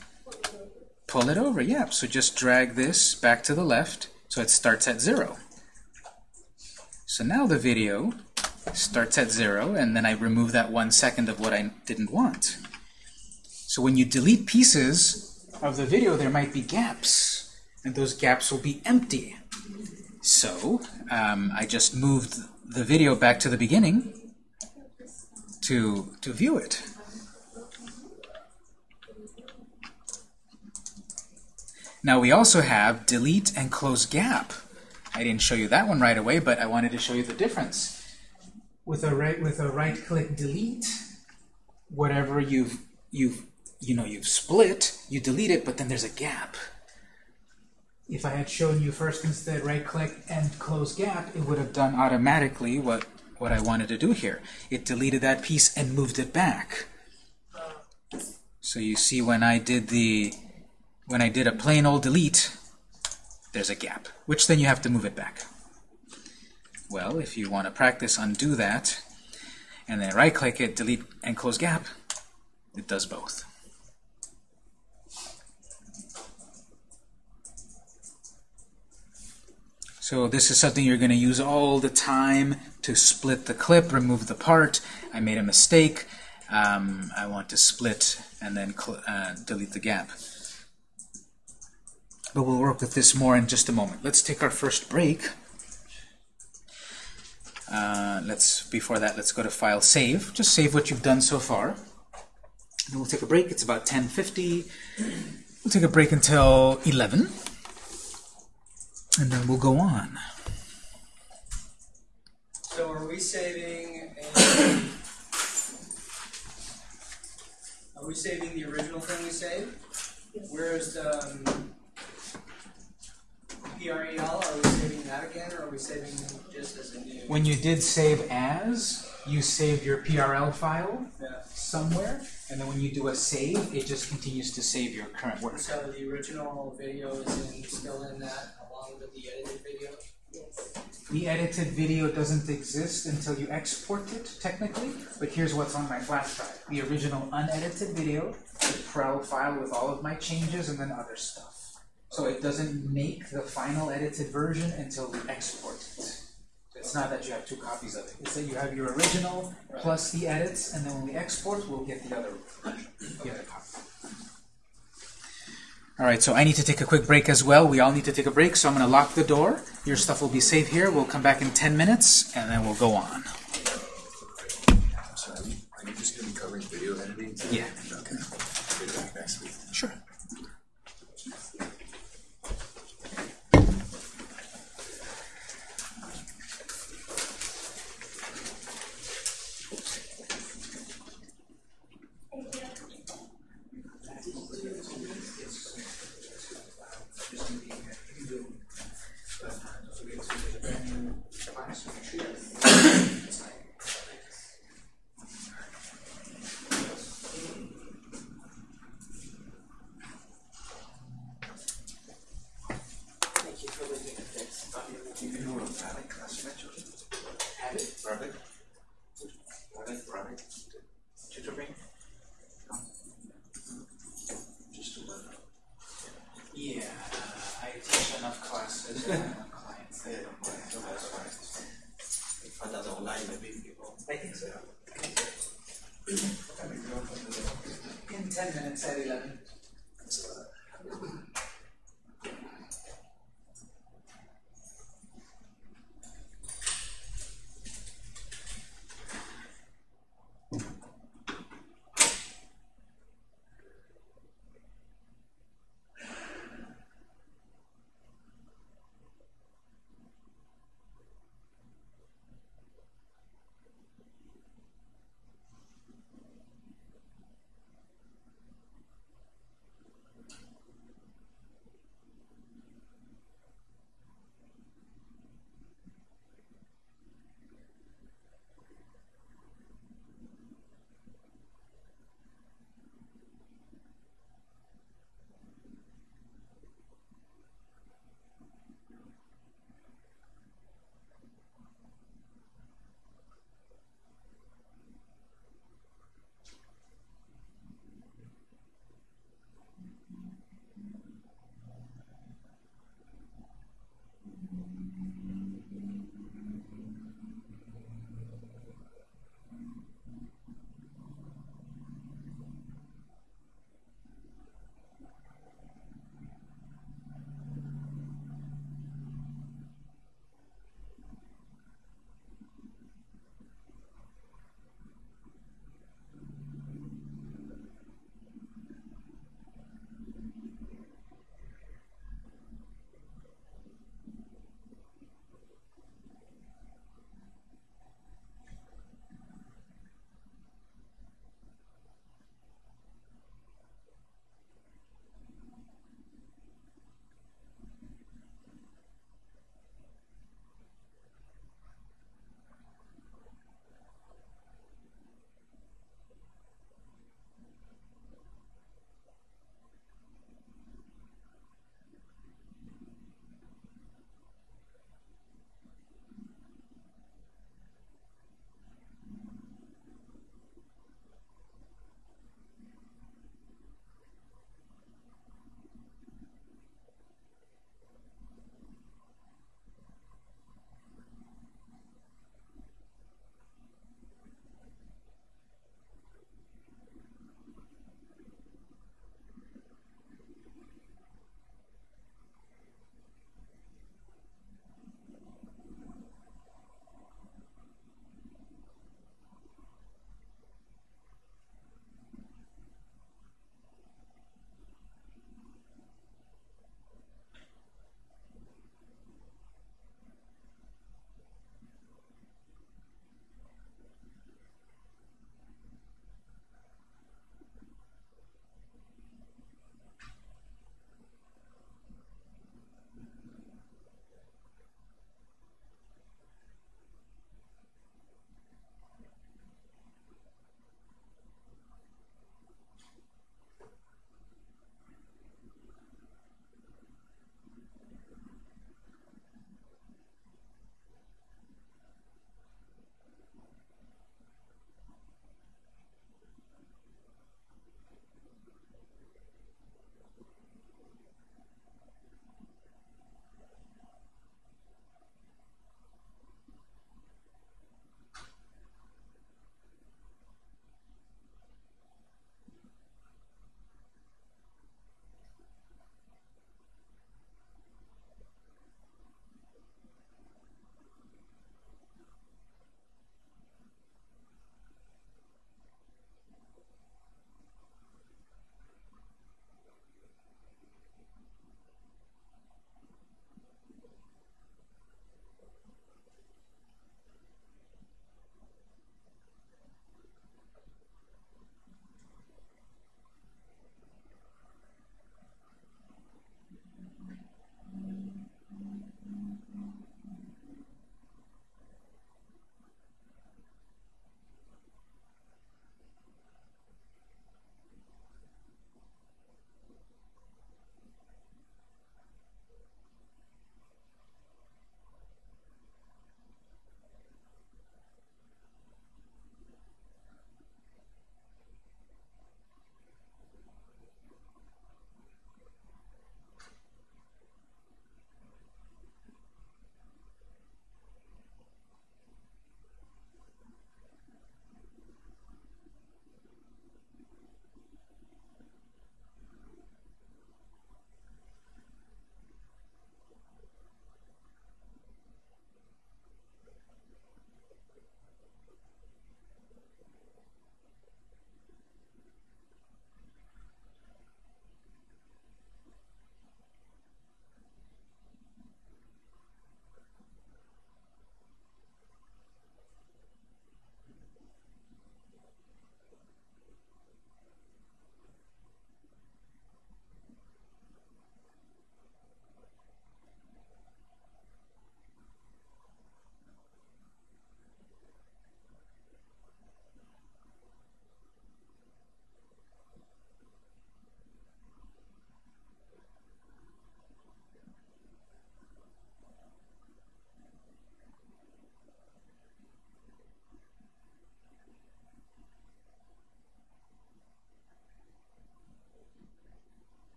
Speaker 1: Pull it over, yeah. So just drag this back to the left so it starts at zero. So now the video starts at zero, and then I remove that one second of what I didn't want. So when you delete pieces of the video, there might be gaps, and those gaps will be empty. So um, I just moved the video back to the beginning to, to view it. Now we also have delete and close gap. I didn't show you that one right away, but I wanted to show you the difference. With a right with a right click delete, whatever you've you've you know you've split, you delete it, but then there's a gap. If I had shown you first instead right click and close gap, it would have done automatically what what I wanted to do here. It deleted that piece and moved it back. So you see when I did the when I did a plain old delete, there's a gap, which then you have to move it back. Well, if you want to practice undo that, and then right-click it, delete and close gap, it does both. So this is something you're going to use all the time to split the clip, remove the part. I made a mistake. Um, I want to split and then uh, delete the gap. But we'll work with this more in just a moment. Let's take our first break. Uh, let's before that, let's go to File Save. Just save what you've done so far. Then we'll take a break. It's about 10:50. We'll take a break until 11, and then we'll go on.
Speaker 2: So are we saving are we saving the original thing we saved? Where's the um, PREL, are we saving that again, or are we saving just as a new?
Speaker 1: When you did save as, you saved your PREL file
Speaker 2: Yeah.
Speaker 1: somewhere, and then when you do a save, it just continues to save your current work.
Speaker 2: So the original video is in, still in that, along with the edited video?
Speaker 7: Yes.
Speaker 1: The edited video doesn't exist until you export it, technically, but here's what's on my flash drive. The original unedited video, the PREL file with all of my changes and then other stuff. So it doesn't make the final edited version until we export it. It's not that you have two copies of it, it's that you have your original plus the edits, and then when we export, we'll get the other version, the other copy. Alright, so I need to take a quick break as well. We all need to take a break, so I'm going to lock the door. Your stuff will be safe here. We'll come back in 10 minutes, and then we'll go on.
Speaker 5: Sorry, are you just gonna be covering video editing?
Speaker 1: Yeah.
Speaker 5: Okay. Be back next week.